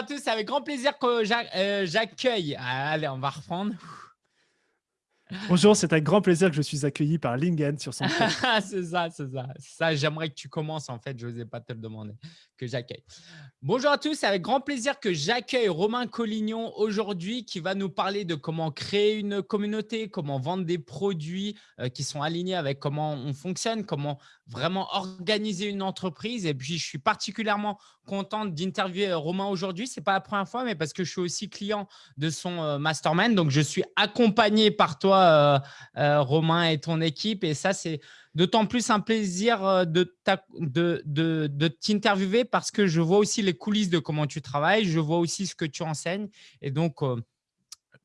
à tous, c'est avec grand plaisir que euh, j'accueille. Allez, on va reprendre. Bonjour, c'est avec grand plaisir que je suis accueilli par Lingen sur son C'est ça, c'est ça. Ça, j'aimerais que tu commences en fait, je n'osais pas te le demander, que j'accueille. Bonjour à tous, c'est avec grand plaisir que j'accueille Romain Collignon aujourd'hui qui va nous parler de comment créer une communauté, comment vendre des produits euh, qui sont alignés avec comment on fonctionne, comment vraiment organiser une entreprise. Et puis, je suis particulièrement contente d'interviewer Romain aujourd'hui. Ce n'est pas la première fois, mais parce que je suis aussi client de son euh, mastermind. Donc, je suis accompagné par toi euh, euh, Romain et ton équipe. Et ça, c'est d'autant plus un plaisir euh, de, de, de, t'interviewer parce que je vois aussi les coulisses de comment tu travailles. Je vois aussi ce que tu enseignes. Et donc,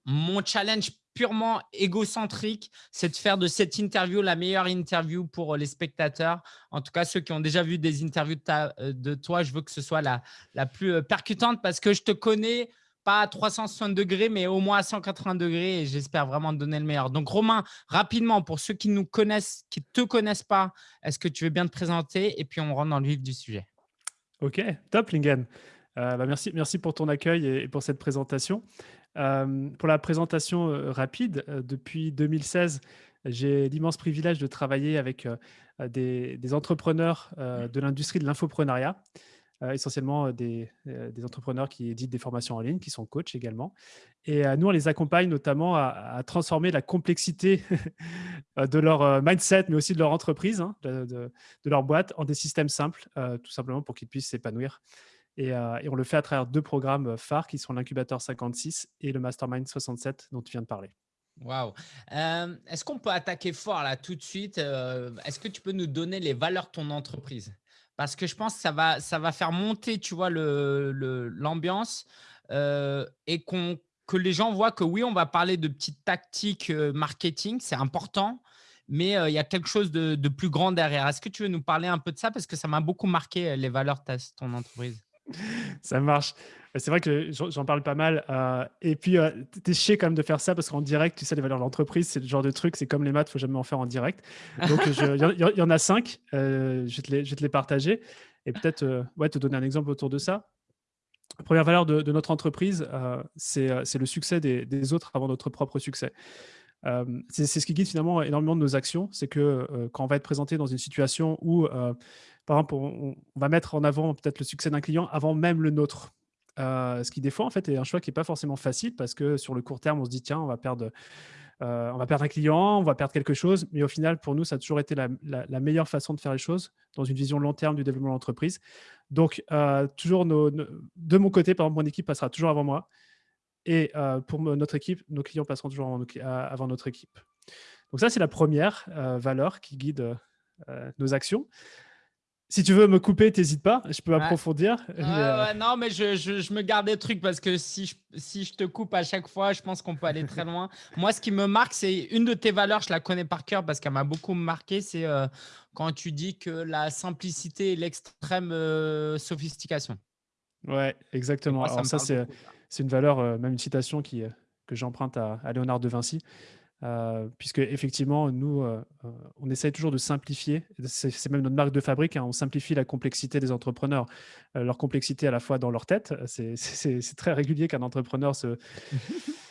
mon challenge purement égocentrique, c'est de faire de cette interview la meilleure interview pour les spectateurs. En tout cas, ceux qui ont déjà vu des interviews de, de toi, je veux que ce soit la, la plus percutante parce que je te connais pas à 360 degrés, mais au moins à 180 degrés et j'espère vraiment te donner le meilleur. Donc, Romain, rapidement, pour ceux qui nous connaissent, qui ne te connaissent pas, est-ce que tu veux bien te présenter et puis on rentre dans le vif du sujet? Ok, top, Lingen. Euh, bah, merci, merci pour ton accueil et, pour cette présentation. Euh, pour la présentation euh, rapide, depuis 2016, j'ai l'immense privilège de travailler avec des, des, entrepreneurs de l'industrie de l'infoprenariat. Euh, essentiellement euh, des, euh, des, entrepreneurs qui éditent des formations en ligne, qui sont coachs également. Et nous, on les accompagne notamment à, transformer la complexité de leur mindset, mais aussi de leur entreprise, hein, de, de, leur boîte, en des systèmes simples, tout simplement pour qu'ils puissent s'épanouir. Et, et, on le fait à travers deux programmes phares qui sont l'incubateur 56 et le mastermind 67 dont tu viens de parler. Waouh. Est-ce qu'on peut attaquer fort là tout de suite Est-ce que tu peux nous donner les valeurs de ton entreprise? Parce que je pense que ça va, ça va faire monter, tu vois, l'ambiance le, et qu'on que les gens voient que oui, on va parler de petites tactiques marketing, c'est important, mais il y a quelque chose de, de plus grand derrière. Est-ce que tu veux nous parler un peu de ça? Parce que ça m'a beaucoup marqué les valeurs de ton entreprise. Ça marche. C'est vrai que j'en parle pas mal. Euh, et puis, euh, tu es chier quand même de faire ça parce qu'en direct, tu sais, les valeurs de l'entreprise, c'est le genre de truc, c'est comme les maths, il faut jamais en faire en direct. Donc, il y, en a cinq. Euh, je, vais te les, partager et peut-être ouais, te donner un exemple autour de ça. La première valeur de, notre entreprise, c'est le succès des, autres avant notre propre succès. C'est ce qui guide finalement énormément de nos actions. C'est que quand on va être présenté dans une situation où, par exemple, on va mettre en avant peut-être le succès d'un client avant même le nôtre. Euh, ce qui des fois en fait est un choix qui n'est pas forcément facile parce que sur le court terme on se dit tiens on va perdre euh, on va perdre un client, on va perdre quelque chose, mais au final, pour nous, ça a toujours été la, meilleure façon de faire les choses dans une vision long terme du développement de l'entreprise. Donc, euh, toujours de mon côté, par exemple, mon équipe passera toujours avant moi. Et pour notre équipe, nos clients passeront toujours avant, avant notre équipe. Donc ça, c'est la première valeur qui guide nos actions. Si tu veux me couper, n'hésite pas, je peux approfondir. Euh, non, mais je, me garde des trucs parce que si je, si je te coupe à chaque fois, je pense qu'on peut aller très loin. Moi, ce qui me marque, c'est une de tes valeurs, je la connais par cœur parce qu'elle m'a beaucoup marqué, c'est euh, quand tu dis que la simplicité et l'extrême euh, sophistication. Ouais, exactement. Alors ça, c'est une valeur, même une citation qui, que j'emprunte à, Léonard de Vinci. Euh, puisque effectivement, nous, euh, euh, on essaye toujours de simplifier. C'est même notre marque de fabrique. Hein, on simplifie la complexité des entrepreneurs, leur complexité à la fois dans leur tête. C'est très régulier qu'un entrepreneur se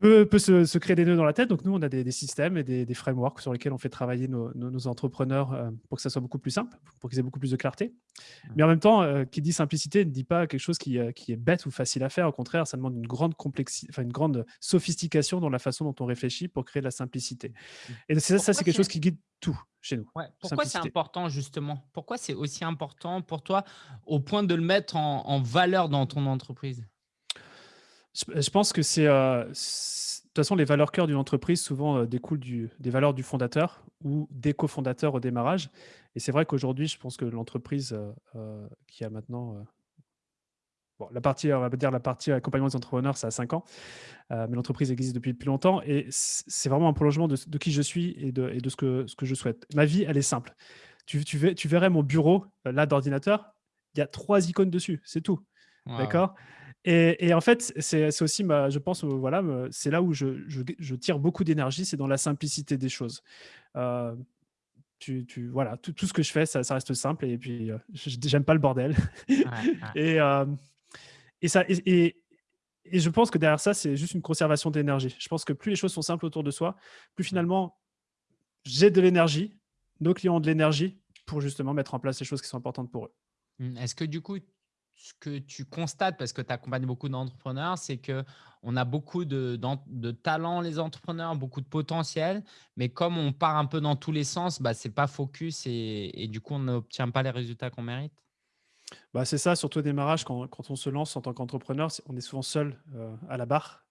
peut, se, créer des nœuds dans la tête. Donc, nous, on a des, systèmes et des, frameworks sur lesquels on fait travailler nos, entrepreneurs euh, pour que ça soit beaucoup plus simple, pour qu'ils aient beaucoup plus de clarté. Mais en même temps, euh, qui dit simplicité ne dit pas quelque chose qui, euh, qui, est bête ou facile à faire. Au contraire, ça demande une grande, complexité, enfin, une grande sophistication dans la façon dont on réfléchit pour créer de la simplicité. Mmh. Et ça, ça c'est quelque chose qui guide tout chez nous. Pourquoi c'est important justement? Pourquoi c'est aussi important pour toi au point de le mettre en valeur dans ton entreprise? Je pense que c'est, de toute façon, les valeurs cœur d'une entreprise souvent découlent du, des valeurs du fondateur ou des cofondateurs au démarrage. Et c'est vrai qu'aujourd'hui, je pense que l'entreprise qui a maintenant, bon, la partie, on va dire la partie accompagnement des entrepreneurs, ça a 5 ans, mais l'entreprise existe depuis plus longtemps et c'est vraiment un prolongement de, qui je suis et de, et de ce, que, ce que je souhaite. Ma vie, elle est simple. Tu, tu, tu verrais mon bureau là d'ordinateur, il y a trois icônes dessus, c'est tout. D'accord? Et, en fait, c'est aussi, je pense, voilà, c'est là où je, tire beaucoup d'énergie, c'est dans la simplicité des choses. Euh, tu, voilà, tout, ce que je fais, ça, reste simple et puis je j'aime pas le bordel. et, et, ça, et, et je pense que derrière ça, c'est juste une conservation d'énergie. Je pense que plus les choses sont simples autour de soi, plus finalement, j'ai de l'énergie, nos clients ont de l'énergie pour justement mettre en place les choses qui sont importantes pour eux. Mmh, est-ce que du coup, ce que tu constates, parce que tu accompagnes beaucoup d'entrepreneurs, c'est qu'on a beaucoup de, de, talents, les entrepreneurs, beaucoup de potentiel, mais comme on part un peu dans tous les sens, bah, ce n'est pas focus et, du coup, on n'obtient pas les résultats qu'on mérite bah, C'est ça, surtout au démarrage, quand, on se lance en tant qu'entrepreneur, on est souvent seul euh, à la barre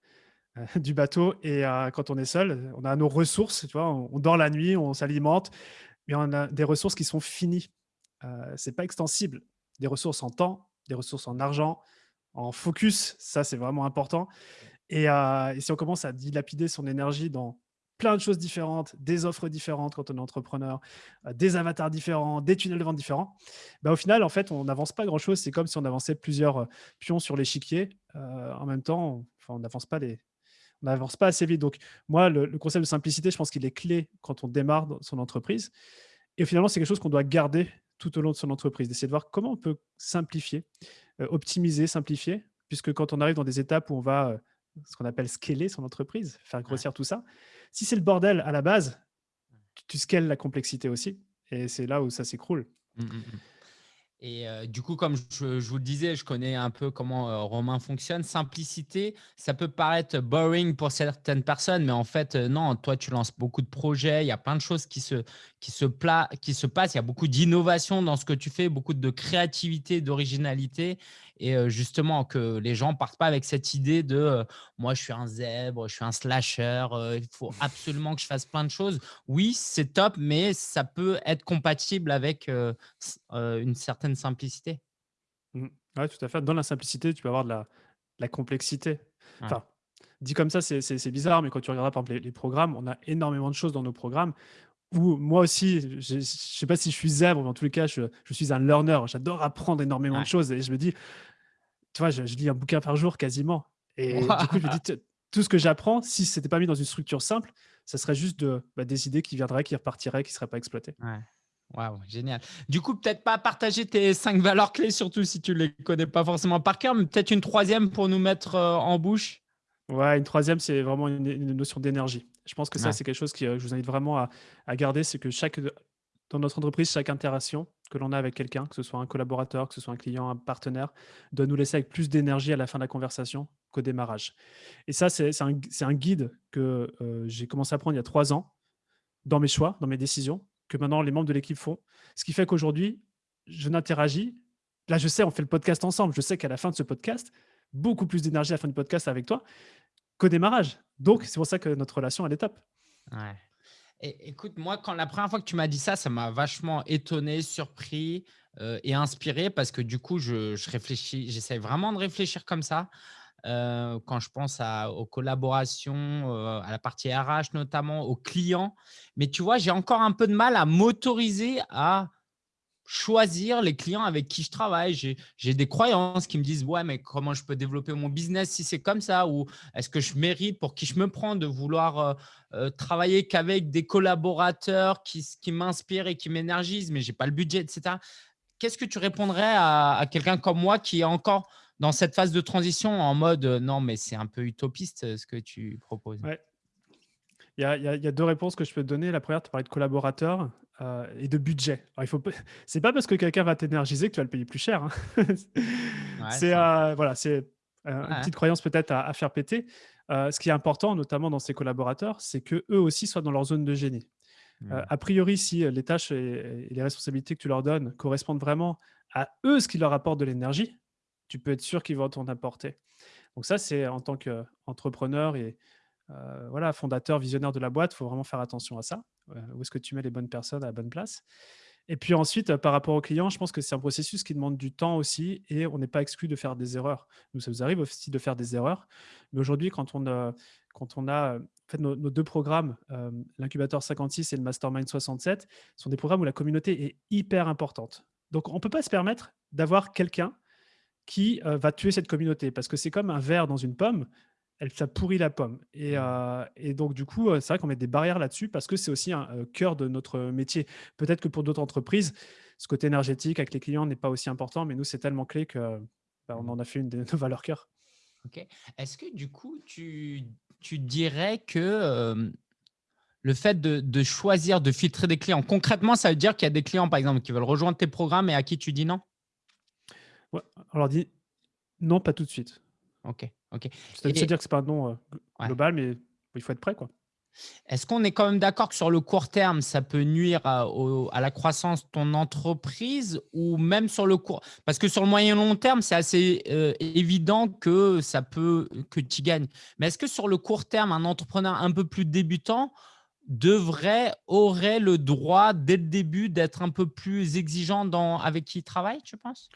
euh, du bateau et euh, quand on est seul, on a nos ressources, tu vois, on, dort la nuit, on s'alimente, mais on a des ressources qui sont finies. Ce n'est pas extensible. Des ressources en temps, des ressources en argent, en focus, ça c'est vraiment important. Et, et, si on commence à dilapider son énergie dans plein de choses différentes, des offres différentes quand on est entrepreneur, euh, des avatars différents, des tunnels de vente différents, bah, au final, en fait, on n'avance pas grand-chose. C'est comme si on avançait plusieurs euh, pions sur l'échiquier. Euh, en même temps, on n'avance pas les, on n'avance pas assez vite. Donc, moi, le, concept de simplicité, je pense qu'il est clé quand on démarre son entreprise. Et finalement, c'est quelque chose qu'on doit garder tout au long de son entreprise, d'essayer de voir comment on peut simplifier, optimiser, simplifier, puisque quand on arrive dans des étapes où on va ce qu'on appelle scaler son entreprise, faire grossir tout ça. Si c'est le bordel à la base, tu, tu scales la complexité aussi. Et c'est là où ça s'écroule. Mmh, mmh, Et du coup, comme je, vous le disais, je connais un peu comment Romain fonctionne. Simplicité, ça peut paraître boring pour certaines personnes, mais en fait, non, toi, tu lances beaucoup de projets, il y a plein de choses qui se, qui se, qui se passent, il y a beaucoup d'innovation dans ce que tu fais, beaucoup de créativité, d'originalité et justement que les gens partent pas avec cette idée de moi je suis un zèbre, je suis un slasher, il faut absolument que je fasse plein de choses. Oui, c'est top, mais ça peut être compatible avec une certaine simplicité. Mmh. Oui, tout à fait. Dans la simplicité, tu peux avoir de la, complexité. Enfin, dit comme ça, c'est bizarre, mais quand tu regardes par exemple les, programmes, on a énormément de choses dans nos programmes où moi aussi, je ne sais pas si je suis zèbre, mais en tous les cas, je, suis un learner. J'adore apprendre énormément de choses et je me dis, tu vois, je, lis un bouquin par jour quasiment. Et du coup, je me dis, tout ce que j'apprends, si ce n'était pas mis dans une structure simple, ça serait juste de, bah, des idées qui viendraient, qui repartiraient, qui ne seraient pas exploitées. Ouais. Waouh, génial. Du coup, peut-être pas partager tes cinq valeurs clés, surtout si tu ne les connais pas forcément par cœur, mais peut-être une troisième pour nous mettre euh, en bouche. Ouais, une troisième, c'est vraiment une, notion d'énergie. Je pense que ça, c'est quelque chose que je vous invite vraiment à, à garder, c'est que chaque, dans notre entreprise, chaque interaction que l'on a avec quelqu'un, que ce soit un collaborateur, que ce soit un client, un partenaire, doit nous laisser avec plus d'énergie à la fin de la conversation qu'au démarrage. Et ça, c'est un, guide que euh, j'ai commencé à prendre il y a trois ans dans mes choix, dans mes décisions, que maintenant les membres de l'équipe font. Ce qui fait qu'aujourd'hui, je n'interagis. Là, je sais, on fait le podcast ensemble. Je sais qu'à la fin de ce podcast, beaucoup plus d'énergie à la fin du podcast avec toi qu'au démarrage. Donc, c'est pour ça que notre relation, elle est top. Écoute, moi, quand la première fois que tu m'as dit ça, ça m'a vachement étonné, surpris euh, et inspiré parce que du coup, je, réfléchis, j'essaie vraiment de réfléchir comme ça. Euh, quand je pense aux collaborations, euh, à la partie RH notamment, aux clients. Mais tu vois, j'ai encore un peu de mal à m'autoriser à choisir les clients avec qui je travaille. J'ai des croyances qui me disent, ouais, mais comment je peux développer mon business si c'est comme ça? Ou est-ce que je mérite, pour qui je me prends, de vouloir euh, euh, travailler qu'avec des collaborateurs qui, m'inspirent et qui m'énergisent, mais je n'ai pas le budget, etc. Qu'est-ce que tu répondrais à, quelqu'un comme moi qui est encore dans cette phase de transition en mode, euh, non, mais c'est un peu utopiste ce que tu proposes? Il y, a, il y, a, deux réponses que je peux te donner. La première, tu parlais de collaborateurs. Euh, et de budget. Alors, il faut c'est pas parce que quelqu'un va t'énergiser que tu vas le payer plus cher. Hein. c'est euh, voilà, c'est euh, une petite croyance peut-être à, faire péter. ce qui est important, notamment dans ces collaborateurs, c'est que eux aussi soient dans leur zone de génie. Mmh. a priori, si les tâches et, les responsabilités que tu leur donnes correspondent vraiment à eux, ce qui leur apporte de l'énergie, tu peux être sûr qu'ils vont t'en apporter. Donc ça, c'est en tant qu'entrepreneur et voilà, fondateur, visionnaire de la boîte, il faut vraiment faire attention à ça. Euh, où est-ce que tu mets les bonnes personnes à la bonne place? Et puis ensuite, euh, par rapport aux clients, je pense que c'est un processus qui demande du temps aussi et on n'est pas exclu de faire des erreurs. Nous, ça nous arrive aussi de faire des erreurs. Mais aujourd'hui, quand on a, fait nos, deux programmes, euh, l'incubateur 56 et le mastermind 67, sont des programmes où la communauté est hyper importante. Donc, on ne peut pas se permettre d'avoir quelqu'un qui va tuer cette communauté parce que c'est comme un verre dans une pomme elle, ça pourrit la pomme. Et, mmh. euh, et donc, du coup, c'est vrai qu'on met des barrières là-dessus parce que c'est aussi un cœur de notre métier. Peut-être que pour d'autres entreprises, ce côté énergétique avec les clients n'est pas aussi important, mais nous, c'est tellement clé que bah, on en a fait une de nos valeurs cœur. Ok. Est-ce que du coup, tu, tu dirais que le fait de, choisir, de filtrer des clients, concrètement, ça veut dire qu'il y a des clients, par exemple, qui veulent rejoindre tes programmes et à qui tu dis non? Ouais, On leur dit non, pas tout de suite. Ok, ok. C'est-à-dire que ce n'est pas un non euh, global, mais il faut être prêt. quoi. Est-ce qu'on est quand même d'accord que sur le court terme, ça peut nuire à, la croissance de ton entreprise ou même sur le court Parce que sur le moyen long terme, c'est assez euh, évident que ça peut que tu gagnes. Mais est-ce que sur le court terme, un entrepreneur un peu plus débutant devrait, aurait le droit dès le début d'être un peu plus exigeant dans, avec qui il travaille, tu penses?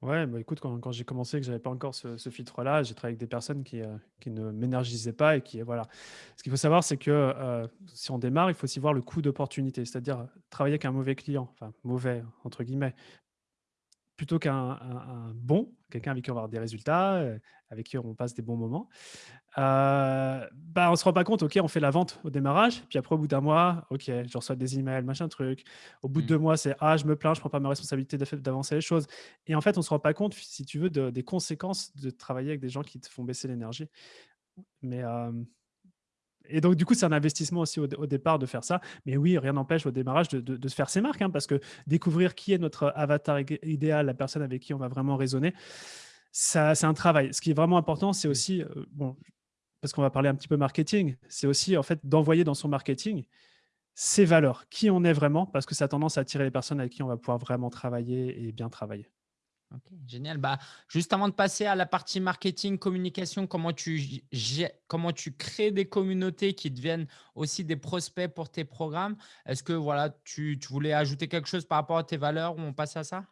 Ouais, bah, écoute, quand j'ai commencé, que j'avais pas encore ce filtre-là, j'ai travaillé avec des personnes qui, euh, qui ne m'énergisaient pas et qui, voilà. Ce qu'il faut savoir, c'est que, euh, si on démarre, il faut aussi voir le coût d'opportunité. C'est-à-dire, travailler avec un mauvais client, enfin «mauvais» entre guillemets, plutôt qu'un bon, quelqu'un avec qui on va avoir des résultats, euh, avec qui on passe des bons moments, euh, bah, on se rend pas compte, OK, on fait la vente au démarrage, puis après au bout d'un mois, OK, je reçois des emails, machin truc. Au bout de mmh. deux mois, c'est «Ah, je me plains, je prends pas ma responsabilité d'avancer les choses» et en fait, on se rend pas compte, si tu veux, des conséquences de travailler avec des gens qui te font baisser l'énergie. Mais, et donc, du coup, c'est un investissement aussi au, départ de faire ça. Mais oui, rien n'empêche au démarrage de, se faire ses marques, hein, parce que découvrir qui est notre avatar idéal, la personne avec qui on va vraiment raisonner, c'est un travail. Ce qui est vraiment important, c'est aussi, euh, bon, parce qu'on va parler un petit peu marketing, c'est aussi en fait d'envoyer dans son marketing ses valeurs, qui on est vraiment, parce que ça a tendance à attirer les personnes avec qui on va pouvoir vraiment travailler et bien travailler. Ok, génial. Bah, juste avant de passer à la partie marketing, communication, comment tu, comment tu crées des communautés qui deviennent aussi des prospects pour tes programmes? Est-ce que voilà, tu, tu, voulais ajouter quelque chose par rapport à tes valeurs ou on passe à ça?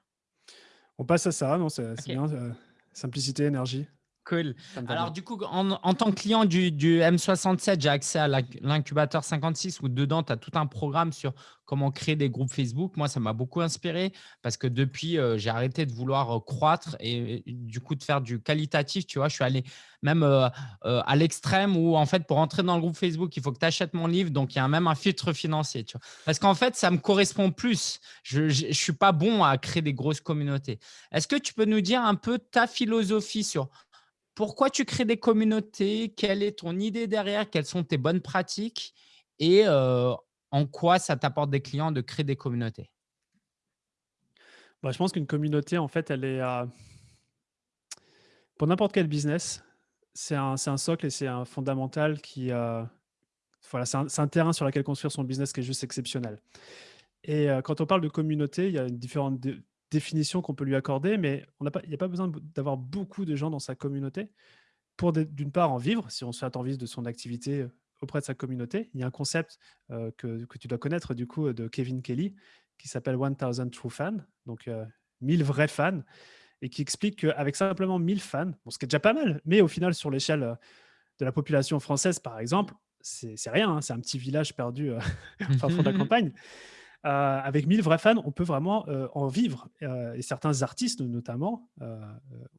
On passe à ça, non, c'est bien. Euh, simplicité, énergie. Cool. Alors, du coup, en, tant que client du, M67, j'ai accès à l'incubateur 56 où dedans, tu as tout un programme sur comment créer des groupes Facebook. Moi, ça m'a beaucoup inspiré parce que depuis, euh, j'ai arrêté de vouloir euh, croître et, du coup de faire du qualitatif. Tu vois, je suis allé même euh, à l'extrême où, en fait, pour entrer dans le groupe Facebook, il faut que tu achètes mon livre. Donc, il y a même un filtre financier. Tu vois. Parce qu'en fait, ça me correspond plus. Je ne suis pas bon à créer des grosses communautés. Est-ce que tu peux nous dire un peu ta philosophie sur pourquoi tu crées des communautés, quelle est ton idée derrière, quelles sont tes bonnes pratiques? Et en quoi ça t'apporte des clients de créer des communautés? Bah, Je pense qu'une communauté, en fait, elle est… Pour n'importe quel business, c'est un, socle et c'est un fondamental qui… Voilà, c'est un, terrain sur lequel construire son business qui est juste exceptionnel. Et quand on parle de communauté, il y a différentes définition qu'on peut lui accorder, mais il n'y a pas besoin d'avoir beaucoup de gens dans sa communauté pour, d'une part, en vivre, si on se fait envie de son activité euh, auprès de sa communauté. Il y a un concept euh, que, que, tu dois connaître, du coup, de Kevin Kelly, qui s'appelle 1000 True Fans, donc 1000 euh, vrais fans, et qui explique qu'avec simplement 1000 fans, bon, ce qui est déjà pas mal, mais au final, sur l'échelle de la population française, par exemple, c'est rien, hein, c'est un petit village perdu enfin, fond de la campagne. Euh, avec 1000 vrais fans, on peut vraiment euh, en vivre. Euh, et certains artistes, notamment,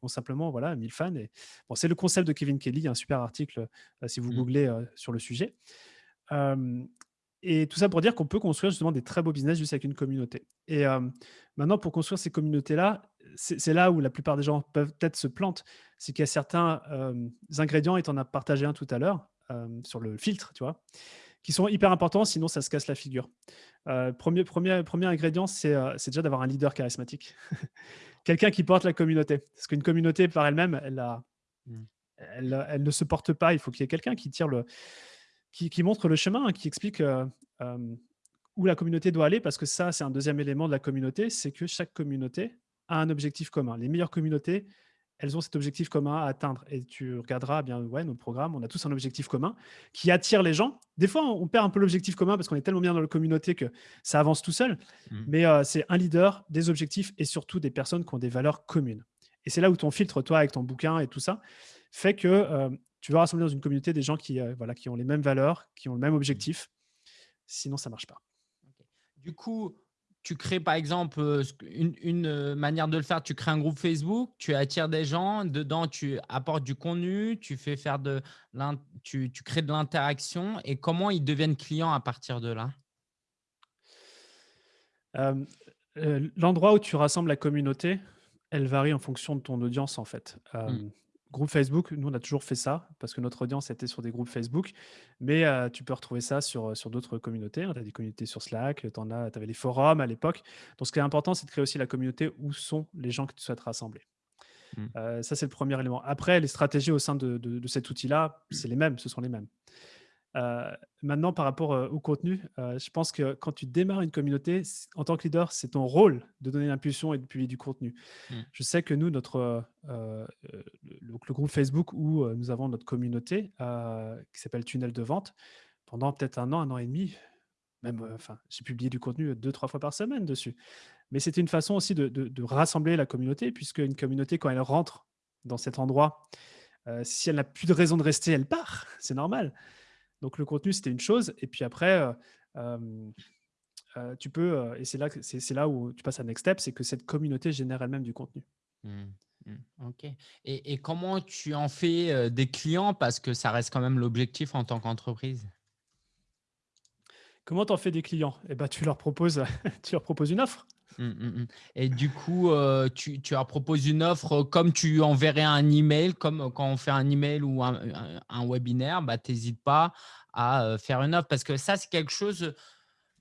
ont simplement voilà, 1000 fans. Et, bon, c'est le concept de Kevin Kelly, un super article si vous mmh. googlez sur le sujet. et tout ça pour dire qu'on peut construire justement des très beaux business juste avec une communauté. Et maintenant, pour construire ces communautés-là, c'est là où la plupart des gens peuvent peut-être se plantent. C'est qu'il y a certains ingrédients, et tu en as partagé un tout à l'heure, sur le filtre, tu vois, qui sont hyper importants, sinon ça se casse la figure. Euh, premier, premier, premier ingrédient, euh, c'est déjà d'avoir un leader charismatique. Quelqu'un qui porte la communauté. Parce qu'une communauté par elle-même, elle, mmh. elle, elle, ne se porte pas. Il faut qu'il y ait quelqu'un qui tire le, qui, qui, montre le chemin, hein, qui explique euh, où la communauté doit aller. Parce que ça, c'est un deuxième élément de la communauté, c'est que chaque communauté a un objectif commun. Les meilleures communautés, elles ont cet objectif commun à atteindre. Et tu regarderas bien, ouais, nos programmes, on a tous un objectif commun qui attire les gens. Des fois, on perd un peu l'objectif commun parce qu'on est tellement bien dans la communauté que ça avance tout seul. Mmh. Mais euh, c'est un leader, des objectifs et surtout des personnes qui ont des valeurs communes. Et c'est là où ton filtre, toi, avec ton bouquin et tout ça, fait que euh, tu vas rassembler dans une communauté des gens qui, euh, voilà, qui ont les mêmes valeurs, qui ont le même objectif. Sinon, ça ne marche pas. Du coup, tu crées par exemple euh, une, euh, manière de le faire, tu crées un groupe Facebook, tu attires des gens, dedans tu apportes du contenu, tu fais faire de tu, tu crées de l'interaction et comment ils deviennent clients à partir de là? Euh, L'endroit où tu rassembles la communauté, Elle varie en fonction de ton audience, en fait. Mmh. Groupe Facebook, nous, on a toujours fait ça parce que notre audience était sur des groupes Facebook, mais heu, tu peux retrouver ça sur, sur d'autres communautés, hein. Tu as des communautés sur Slack, tu avais les forums à l'époque. Donc ce qui est important, c'est de créer aussi la communauté où sont les gens que tu souhaites rassembler. Mmh. Heu, ça, c'est le premier élément. Après, les stratégies au sein de de de cet outil-là, c'est les mêmes, ce sont les mêmes. Heu, maintenant par rapport, heu, au contenu, heu, je pense que quand tu démarres une communauté, en tant que leader, c'est ton rôle de donner l'impulsion et de publier du contenu. Mmh. Je sais que nous, notre, le le groupe Facebook où, nous avons notre communauté, qui s'appelle Tunnel de vente, pendant peut-être 1 an, 1 an et demi, même, enfin, j'ai publié du contenu 2-3 fois par semaine dessus. Mais c'était une façon aussi de de de rassembler la communauté puisque une communauté, quand elle rentre dans cet endroit, si elle n'a plus de raison de rester, elle part, c'est normal. Donc le contenu, c'était une chose et puis après, heu, hem, heu, tu peux, et c'est là que c'est là où tu passes à next step, c'est que cette communauté génère elle-même du contenu. Mmh. Mmh. OK et et comment tu en fais, des clients? Parce que ça reste quand même l'objectif en tant qu'entreprise. Comment tu en fais des clients? Et bah, tu leur proposes tu leur proposes une offre. Mmh, mmh mh et du coup, heu, tu tu leur proposes une offre, comme tu enverrais un email, comme quand on fait un email ou un webinaire, bah, tu hésites pas à, faire une offre parce que ça, c'est quelque chose,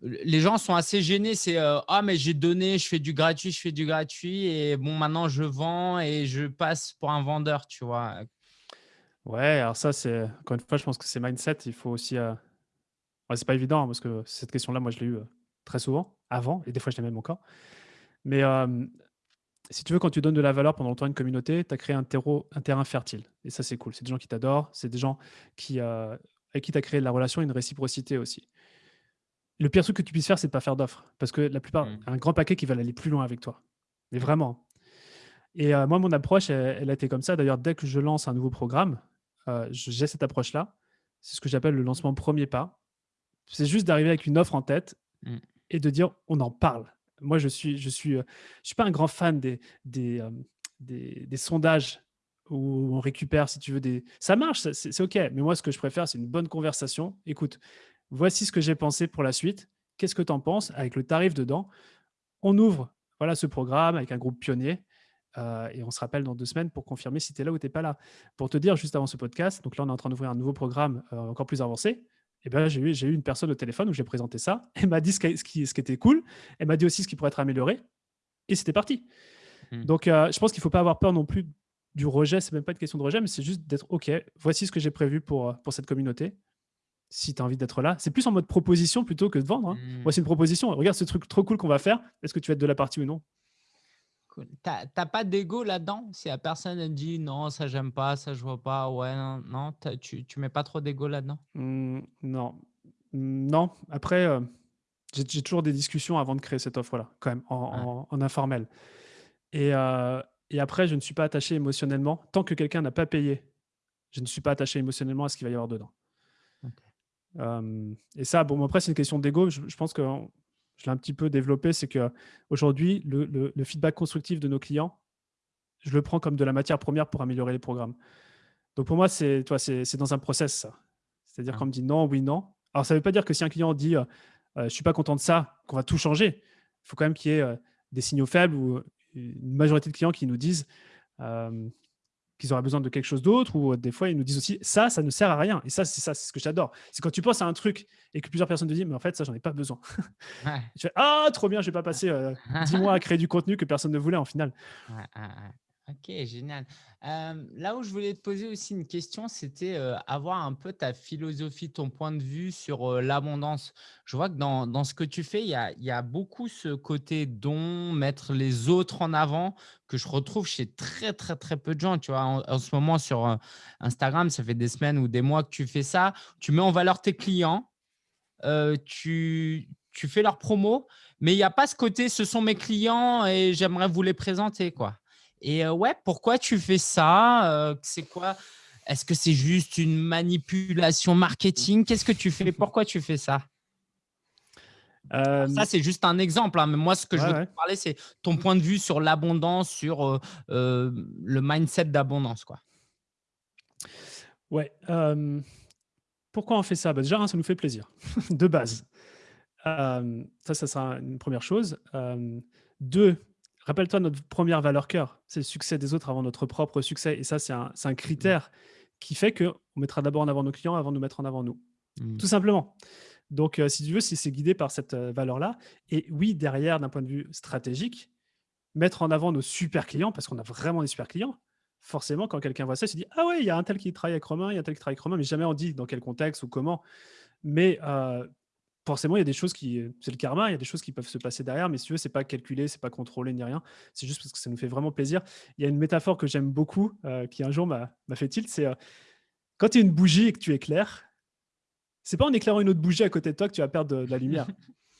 les gens sont assez gênés. C'est, «Ah mais j'ai donné, je fais du gratuit, je fais du gratuit et bon maintenant je vends et je passe pour un vendeur», tu vois? Ouais, alors ça, c'est encore une fois, je pense que c'est mindset. Il faut aussi, heu ouais, c'est pas évident parce que cette question-là, moi, je l'ai heu, très souvent, avant et des fois, je l'ai même encore. Mais, si tu veux, quand tu donnes de la valeur pendant longtemps à une communauté, tu as créé un terreau un terrain fertile et ça, c'est cool. C'est des gens qui t'adorent, c'est des gens qui, heu, avec qui tu as créé de la relation et une réciprocité aussi. Le pire truc que tu puisses faire, c'est de pas faire d'offres parce que la plupart Mmh. un grand paquet qui veulent aller plus loin avec toi, mais vraiment et moi, mon approche, elle elle a été comme ça. D'ailleurs, dès que je lance un nouveau programme, heu, j'ai cette approche-là. C'est ce que j'appelle le lancement 1er pas. C'est juste d'arriver avec une offre en tête Mmh. Et de dire: «On en parle». Moi, je suis je suis, heu, je suis pas un grand fan des des, des sondages où on récupère, si tu veux, des ça marche, c'est OK, mais moi, ce que je préfère, c'est une bonne conversation. «Écoute, voici ce que j'ai pensé pour la suite. Qu'est-ce que tu en penses?» avec le tarif dedans. On ouvre, voilà, ce programme avec un groupe pionnier, heu et on se rappelle dans 2 semaines pour confirmer si tu es là ou tu es pas là. Pour te dire, juste avant ce podcast, donc là, on est en train d'ouvrir un nouveau programme, encore plus avancé et ben, j'ai eu une personne au téléphone où j'ai présenté ça. Elle m'a dit ce qui ce qui ce qui était cool. Elle m'a dit aussi ce qui pourrait être amélioré et c'était parti. Mmh. Donc, heu, je pense qu'il faut pas avoir peur non plus du rejet. C'est même pas une question de rejet, mais c'est juste d'être: «OK, voici ce que j'ai prévu pour, pour cette communauté. Si tu as envie d'être là». C'est plus en mode proposition plutôt que de vendre, hein. Mmh. «Voici une proposition. Regarde ce truc trop cool qu'on va faire. Est-ce que tu vas être de la partie ou non?» Cool. Tu as tu as pas d'ego là-dedans? Si la personne, elle dit: «Non, ça j'aime pas, ça je vois pas», ouais, non, non, tu tu mets pas trop d'ego là-dedans? Mmh, non. Mmh, non. Après, heu, j'ai toujours des discussions avant de créer cette offre-là, quand même, en en en informel et heu et après, je ne suis pas attaché émotionnellement. Tant que quelqu'un n'a pas payé, je ne suis pas attaché émotionnellement à ce qu'il va y avoir dedans. Hem et ça, bon, après, c'est une question d'ego. Je je pense que je l'ai un petit peu développé. C'est qu'aujourd'hui, le le le feedback constructif de nos clients, je le prends comme de la matière première pour améliorer les programmes. Donc pour moi, c'est dans un process, ça. C'est-à-dire Ah. qu'on me dit: «Non, oui, non». Alors ça veut pas dire que si un client dit, heu: «Heu, je suis pas content de ça», qu'on va tout changer. Il faut quand même qu'il y ait, heu, des signaux faibles ou, une majorité de clients qui nous disent, qu'ils auraient besoin de quelque chose d'autre ou, heu, des fois, ils nous disent aussi: «Ça, ça ne sert à rien» et ça, c'est ça, c'est ce que j'adore. C'est quand tu penses à un truc et que plusieurs personnes te disent: «Mais en fait, ça, j'en ai pas besoin». Ouais. Tu fais: «Ah trop bien, je vais pas passer, heu, 10 mois à créer du contenu que personne ne voulait en final». Ouais, ouais, ouais. OK, génial. Hem, là où je voulais te poser aussi une question, c'était, heu, avoir un peu ta philosophie, ton point de vue sur, heu, l'abondance. Je vois que dans dans ce que tu fais, il y a y a beaucoup ce côté don, mettre les autres en avant, que je retrouve chez très, très, très peu de gens, tu vois? En en ce moment sur, Instagram, ça fait des semaines ou des mois que tu fais ça. Tu mets en valeur tes clients, tu tu fais leur promo, mais il y a pas ce côté: «Ce sont mes clients et j'aimerais vous les présenter», quoi et ouais, pourquoi tu fais ça? C'est quoi? Est-ce que c'est juste une manipulation marketing? Qu'est-ce que tu fais? Pourquoi tu fais ça? Ça, c'est juste un exemple, hein, mais moi, ce que je ouais, veux te parler, c'est ton point de vue sur l'abondance, sur, le mindset d'abondance, quoi. Ouais, pourquoi on fait ça? Bah, déjà, 1, ça nous fait plaisir, de base. Ça, ça sera une première chose. 2, Rappelle-toi notre première valeur cœur, c'est le succès des autres avant notre propre succès. Et ça, c'est un, un, critère qui fait qu'on mettra d'abord en avant nos clients avant de nous mettre en avant nous. Mmh. Tout simplement. Donc, euh, si tu veux, si c'est guidé par cette euh, valeur-là, et oui, derrière, d'un point de vue stratégique, mettre en avant nos super clients, parce qu'on a vraiment des super clients, forcément, quand quelqu'un voit ça, il se dit « Ah ouais, il y a un tel qui travaille avec Romain, il y a un tel qui travaille avec Romain », mais jamais on dit dans quel contexte ou comment. Mais euh, forcément, il y a des choses qui, c'est le karma, il y a des choses qui peuvent se passer derrière, mais si tu veux, c'est pas calculé, c'est pas contrôlé ni rien. C'est juste parce que ça nous fait vraiment plaisir. Il y a une métaphore que j'aime beaucoup, qui un jour m'a fait tilt, c'est quand tu es une bougie et que tu éclaires, c'est pas en éclairant une autre bougie à côté de toi que tu vas perdre de, la lumière.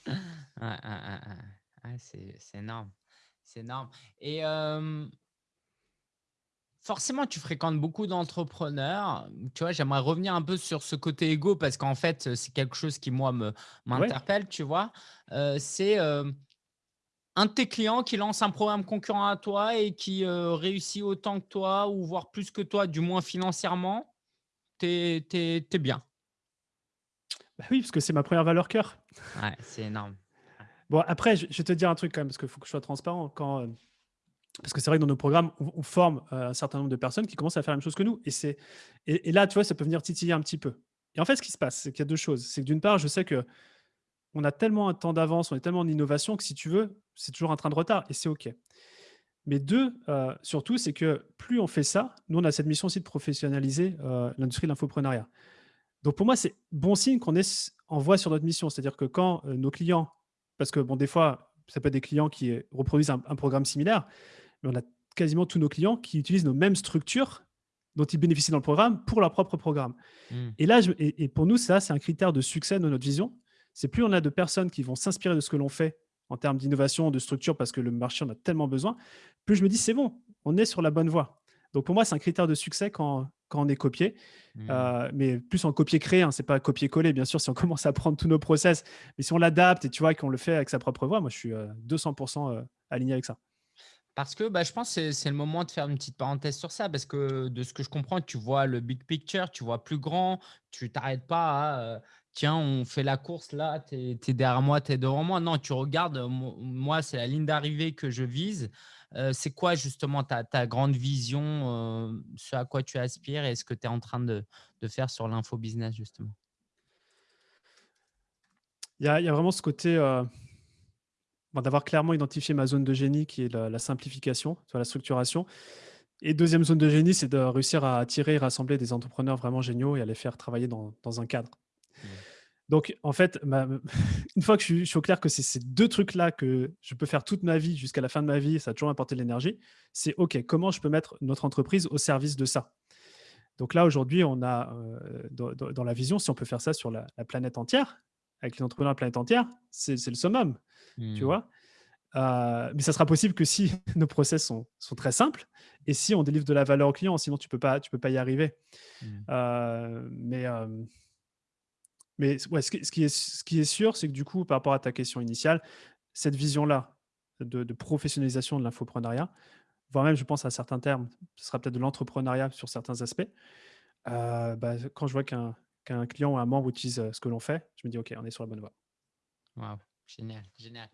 c'est énorme. C'est énorme. Et forcément, tu fréquentes beaucoup d'entrepreneurs. Tu vois, j'aimerais revenir un peu sur ce côté égo parce qu'en fait, c'est quelque chose qui, moi, m'interpelle, tu vois. c'est un de tes clients qui lance un programme concurrent à toi et qui réussit autant que toi ou voire plus que toi, du moins financièrement, tu es, bien? Bah oui, parce que c'est ma première valeur cœur. Ouais, c'est énorme. Bon, après, je, vais te dire un truc quand même, parce qu'il faut que je sois transparent. Quand, euh, parce que c'est vrai que dans nos programmes, on, forme euh, un certain nombre de personnes qui commencent à faire la même chose que nous. Et, et, là, tu vois, ça peut venir titiller un petit peu. Et en fait, ce qui se passe, c'est qu'il y a deux choses. C'est que d'une part, je sais que on a tellement un temps d'avance, on est tellement en innovation que si tu veux, c'est toujours un train de retard et c'est OK. Mais deux, euh, surtout, c'est que plus on fait ça, nous, on a cette mission aussi de professionnaliser l'industrie de l'infoprenariat. Donc pour moi, c'est bon signe qu'on est en voie sur notre mission. C'est-à-dire que quand euh, nos clients, parce que bon, des fois, ça peut être des clients qui euh, reproduisent un, programme similaire, mais on a quasiment tous nos clients qui utilisent nos mêmes structures dont ils bénéficient dans le programme pour leur propre programme. Mmh. Et là, et, pour nous, ça, c'est un critère de succès de notre vision. C'est plus on a de personnes qui vont s'inspirer de ce que l'on fait en termes d'innovation, de structure, parce que le marché en a tellement besoin, plus je me dis, c'est bon, on est sur la bonne voie. Donc pour moi, c'est un critère de succès quand, quand on est copié, mmh. euh, mais plus en copier-créer, hein, c'est pas copier-coller, bien sûr, si on commence à prendre tous nos process, mais si on l'adapte et tu vois qu'on le fait avec sa propre voix, moi je suis 200% euh, aligné avec ça. Parce que bah, je pense que c'est le moment de faire une petite parenthèse sur ça, parce que de ce que je comprends, tu vois le big picture, tu vois plus grand, tu t'arrêtes pas à euh, tiens, on fait la course là, tu es, derrière moi, tu es devant moi. Non, tu regardes, moi, c'est la ligne d'arrivée que je vise c'est quoi justement ta, grande vision, ce à quoi tu aspires et ce que tu es en train de, faire sur l'info business justement? Il y, a, vraiment ce côté d'avoir clairement identifié ma zone de génie qui est la, simplification, la structuration. Et deuxième zone de génie, c'est de réussir à attirer et rassembler des entrepreneurs vraiment géniaux et à les faire travailler dans, un cadre. Mmh. Donc, en fait, une fois que je suis, au clair que c'est ces deux trucs-là que je peux faire toute ma vie jusqu'à la fin de ma vie, ça a toujours apporté de l'énergie, c'est OK, comment je peux mettre notre entreprise au service de ça? Donc là, aujourd'hui, on a euh, dans, la vision, si on peut faire ça sur la, planète entière, avec les entrepreneurs de la planète entière, c'est le summum, tu mmh. vois? Euh, mais ça sera possible que si nos process sont, très simples et si on délivre de la valeur au client, sinon tu ne peux, pas, peux pas y arriver. Mmh. Euh, mais mais ouais, ce, qui, est, ce qui est sûr, c'est que du coup, par rapport à ta question initiale, cette vision-là de, professionnalisation de l'infoprenariat, voire même, je pense, à certains termes, ce sera peut-être de l'entrepreneuriat sur certains aspects. Euh, bah, quand je vois qu'un client ou un membre utilise euh, ce que l'on fait, je me dis, OK, on est sur la bonne voie. Wow, génial, génial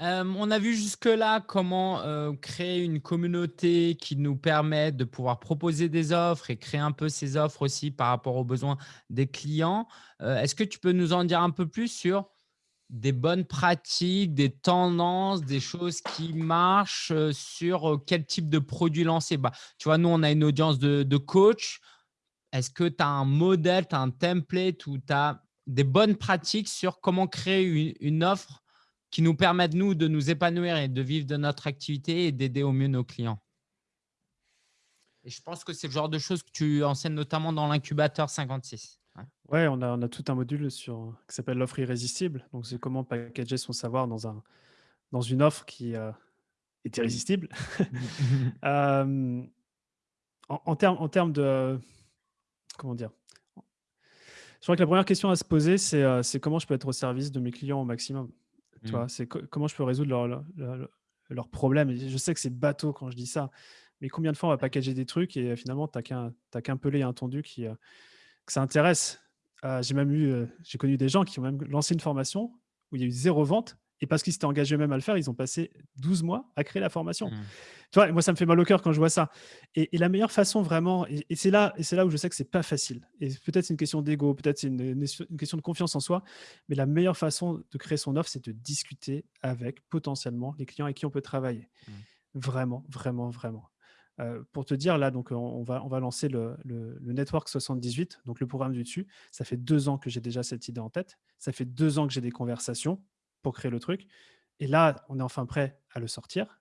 on a vu jusque-là comment créer une communauté qui nous permet de pouvoir proposer des offres et créer un peu ces offres aussi par rapport aux besoins des clients. Est-ce que tu peux nous en dire un peu plus sur des bonnes pratiques, des tendances, des choses qui marchent sur quel type de produit lancer? Bah, Tu vois, nous, on a une audience de, coach. Est-ce que tu as un modèle, tu as un template ou tu as des bonnes pratiques sur comment créer une offre qui nous permettent, nous, de nous épanouir et de vivre de notre activité et d'aider au mieux nos clients. Et je pense que c'est le genre de choses que tu enseignes notamment dans l'incubateur 56. Ouais, on, a, on a tout un module sur, qui s'appelle l'offre irrésistible. Donc, c'est comment packager son savoir dans, un, dans une offre qui euh, est irrésistible. euh, en, en, termes, en termes de… Comment dire Je crois que la première question à se poser, c'est euh, comment je peux être au service de mes clients au maximum. Tu vois, mmh. c'est comment je peux résoudre leurs problèmes. je sais que c'est bateau quand je dis ça, mais combien de fois on va packager des trucs et finalement, tu n'as qu'un pelé et un tondu qui, que ça intéresse. j'ai même eu, j'ai connu des gens qui ont même lancé une formation où il y a eu zéro vente Et parce qu'ils s'étaient engagés eux-mêmes à le faire, ils ont passé 12 mois à créer la formation. Mmh. Tu vois, moi, ça me fait mal au cœur quand je vois ça. Et, et la meilleure façon vraiment, et, et c'est là, et là où je sais que c'est pas facile. Et peut-être c'est une question d'ego, peut-être c'est une, une- une question de confiance en soi. Mais la meilleure façon de créer son offre, c'est de discuter avec potentiellement les clients avec qui on peut travailler. Mmh. Vraiment, vraiment, vraiment. Euh, pour te dire, là, donc, on, on va, on va lancer le, le- le Network 78, donc le programme du dessus. Ça fait deux ans que j'ai déjà cette idée en tête. Ça fait deux ans que j'ai des conversations pour créer le truc. Et là, on est enfin prêt à le sortir.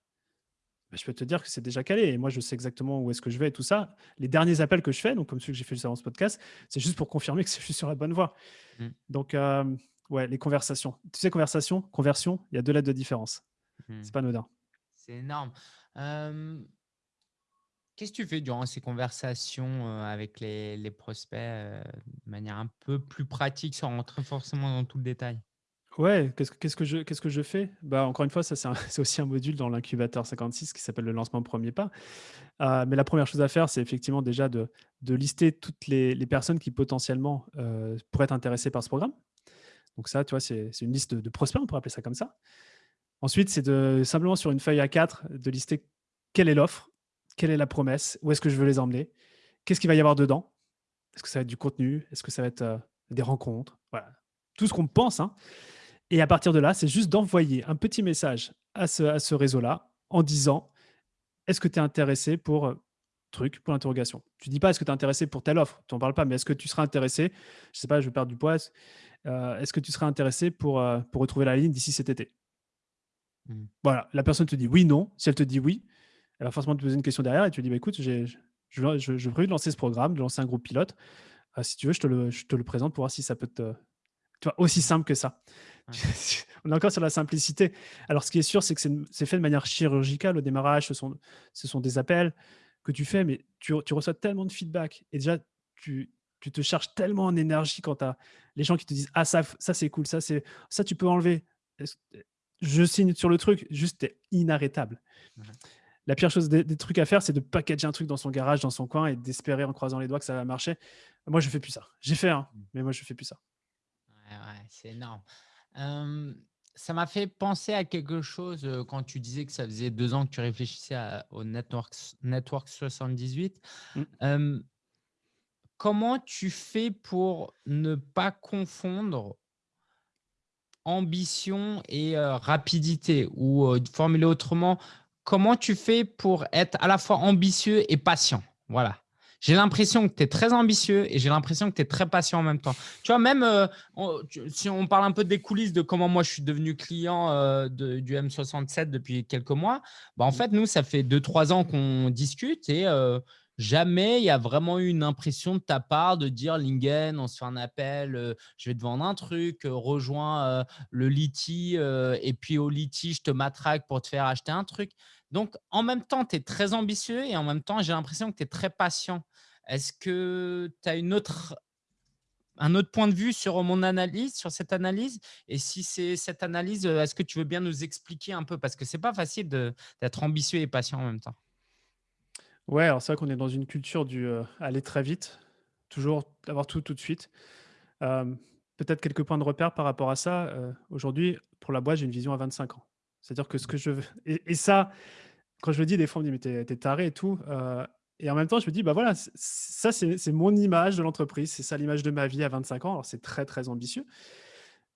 Bah, je peux te dire que c'est déjà calé. Et moi, je sais exactement où est-ce que je vais et tout ça. Les derniers appels que je fais, donc comme ceux que j'ai fait juste avant ce podcast, c'est juste pour confirmer que je suis sur la bonne voie. Mm. Donc, euh, ouais, les conversations. Tu sais, conversation, conversion, il y a deux lettres de différence. Mmh. C'est pas anodin. C'est énorme. Euh, Qu'est-ce que tu fais durant ces conversations euh, avec les, les prospects euh, de manière un peu plus pratique sans rentrer forcément dans tout le détail? Ouais, qu'est-ce que je fais? Bah, encore une fois, ça, c'est aussi un module dans l'incubateur 56 qui s'appelle le lancement premier pas. Heu, mais la première chose à faire, c'est effectivement déjà de lister toutes les personnes qui potentiellement, heu, pourraient être intéressées par ce programme. Donc ça, tu vois, c'est une liste de prospects, on pourrait appeler ça comme ça. Ensuite, c'est de simplement sur une feuille A4, de lister quelle est l'offre, quelle est la promesse, où est-ce que je veux les emmener, qu'est-ce qu'il va y avoir dedans? Est-ce que ça va être du contenu? Est-ce que ça va être, heu, des rencontres? Voilà, tout ce qu'on pense, hein. Et à partir de là, c'est juste d'envoyer un petit message à ce, à ce réseau-là en disant est-ce que tu es intéressé pour euh, truc, pour l'interrogation? Tu dis pas est-ce que tu es intéressé pour telle offre, tu n'en parles pas, mais est-ce que tu seras intéressé, je sais pas, je veux perdre du poids, est-ce euh, est-ce que tu seras intéressé pour, euh, pour retrouver la ligne d'ici cet été? Mm. Voilà, la personne te dit oui, non. Si elle te dit oui, elle va forcément te poser une question derrière et tu lui dis bah, écoute, j'ai, je, je, je, je veux de lancer ce programme, de lancer un groupe pilote. Euh, si tu veux, je te, le, je te le présente pour voir si ça peut te. Tu vois, aussi simple que ça. Ouais. On est encore sur la simplicité. Alors, ce qui est sûr, c'est que c'est fait de manière chirurgicale au démarrage. Ce sont, ce sont des appels que tu fais, mais tu, tu reçois tellement de feedback. Et déjà, tu, tu te charges tellement en énergie quand tu as les gens qui te disent Ah, ça, ça c'est cool, ça, ça tu peux enlever. Je signe sur le truc, juste, t'es inarrêtable. Ouais. La pire chose des, des trucs à faire, c'est de packager un truc dans son garage, dans son coin et d'espérer en croisant les doigts que ça va marcher. Moi, je fais plus ça. J'ai fait, hein, Mm. mais moi, je fais plus ça. Ouais, c'est énorme. Euh, ça m'a fait penser à quelque chose euh, quand tu disais que ça faisait deux ans que tu réfléchissais à- au Network, Network 78. Mm. Euh, comment tu fais pour ne pas confondre ambition et rapidité? Ou formulé autrement, comment tu fais pour être à la fois ambitieux et patient? Voilà. J'ai l'impression que tu es très ambitieux et j'ai l'impression que tu es très patient en même temps. Tu vois, même euh, si on parle un peu des coulisses de comment moi je suis devenu client euh, du M67 depuis quelques mois, bah, en fait, nous, ça fait deux, trois ans qu'on discute et euh, jamais il y a vraiment eu une impression de ta part de dire Lingen, on se fait un appel, je vais te vendre un truc, rejoins le Liti et puis au Liti, je te matraque pour te faire acheter un truc. Donc, en même temps, tu es très ambitieux et en même temps, j'ai l'impression que tu es très patient. Est-ce que tu as un autre point de vue sur mon analyse, sur cette analyse? Et si c'est cette analyse, euh, est-ce que tu veux bien nous expliquer un peu? Parce que c'est pas facile d'être ambitieux et patient en même temps. Ouais, alors c'est vrai qu'on est dans une culture du euh, aller très vite, toujours avoir tout tout de suite. Peut-être quelques points de repère par rapport à ça. Euh, Aujourd'hui, pour la boîte, j'ai une vision à 25 ans. C'est-à-dire que ce que je veux. Et, ça, quand je le dis, des fois, on me dit, mais t'es taré et tout. Et en même temps, je me dis, bah voilà, ça, c'est mon image de l'entreprise. C'est ça l'image de ma vie à 25 ans. Alors, c'est très, très ambitieux.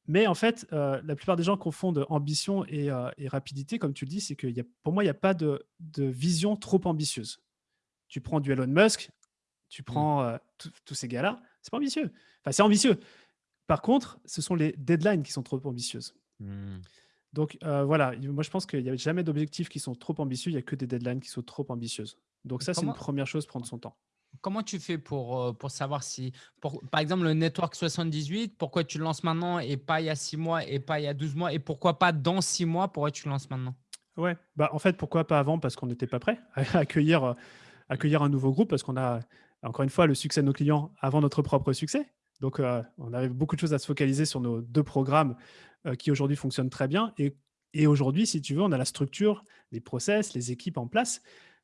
Mais en fait, euh, la plupart des gens confondent ambition et, euh, et rapidité, comme tu le dis, c'est que y a, pour moi, il n'y a pas de, de vision trop ambitieuse. Tu prends du Elon Musk, tu Mm. prends euh, tous ces gars-là, c'est pas ambitieux. Enfin, c'est ambitieux. Par contre, ce sont les deadlines qui sont trop ambitieuses. Hmm. Donc voilà, il- moi je pense qu'il n'y a jamais d'objectifs qui sont trop ambitieux, il n'y a que des deadlines qui sont trop ambitieuses. Donc ça, c'est une première chose, prendre son temps. comment tu fais pour, euh, pour savoir si, pour, par exemple, le Network 78, pourquoi tu le lances maintenant et pas il y a six mois et pas il y a 12 mois et pourquoi pas dans six mois, pourquoi tu le lances maintenant? Ouais, bah en fait, pourquoi pas avant? Parce qu'on n'était pas prêt à accueillir, euh, accueillir un nouveau groupe, parce qu'on a, encore une fois, le succès de nos clients avant notre propre succès. Donc, euh, on avait beaucoup de choses à se focaliser sur nos deux programmes euh, qui aujourd'hui fonctionnent très bien. Et, et aujourd'hui, si tu veux, on a la structure, les process, les équipes en place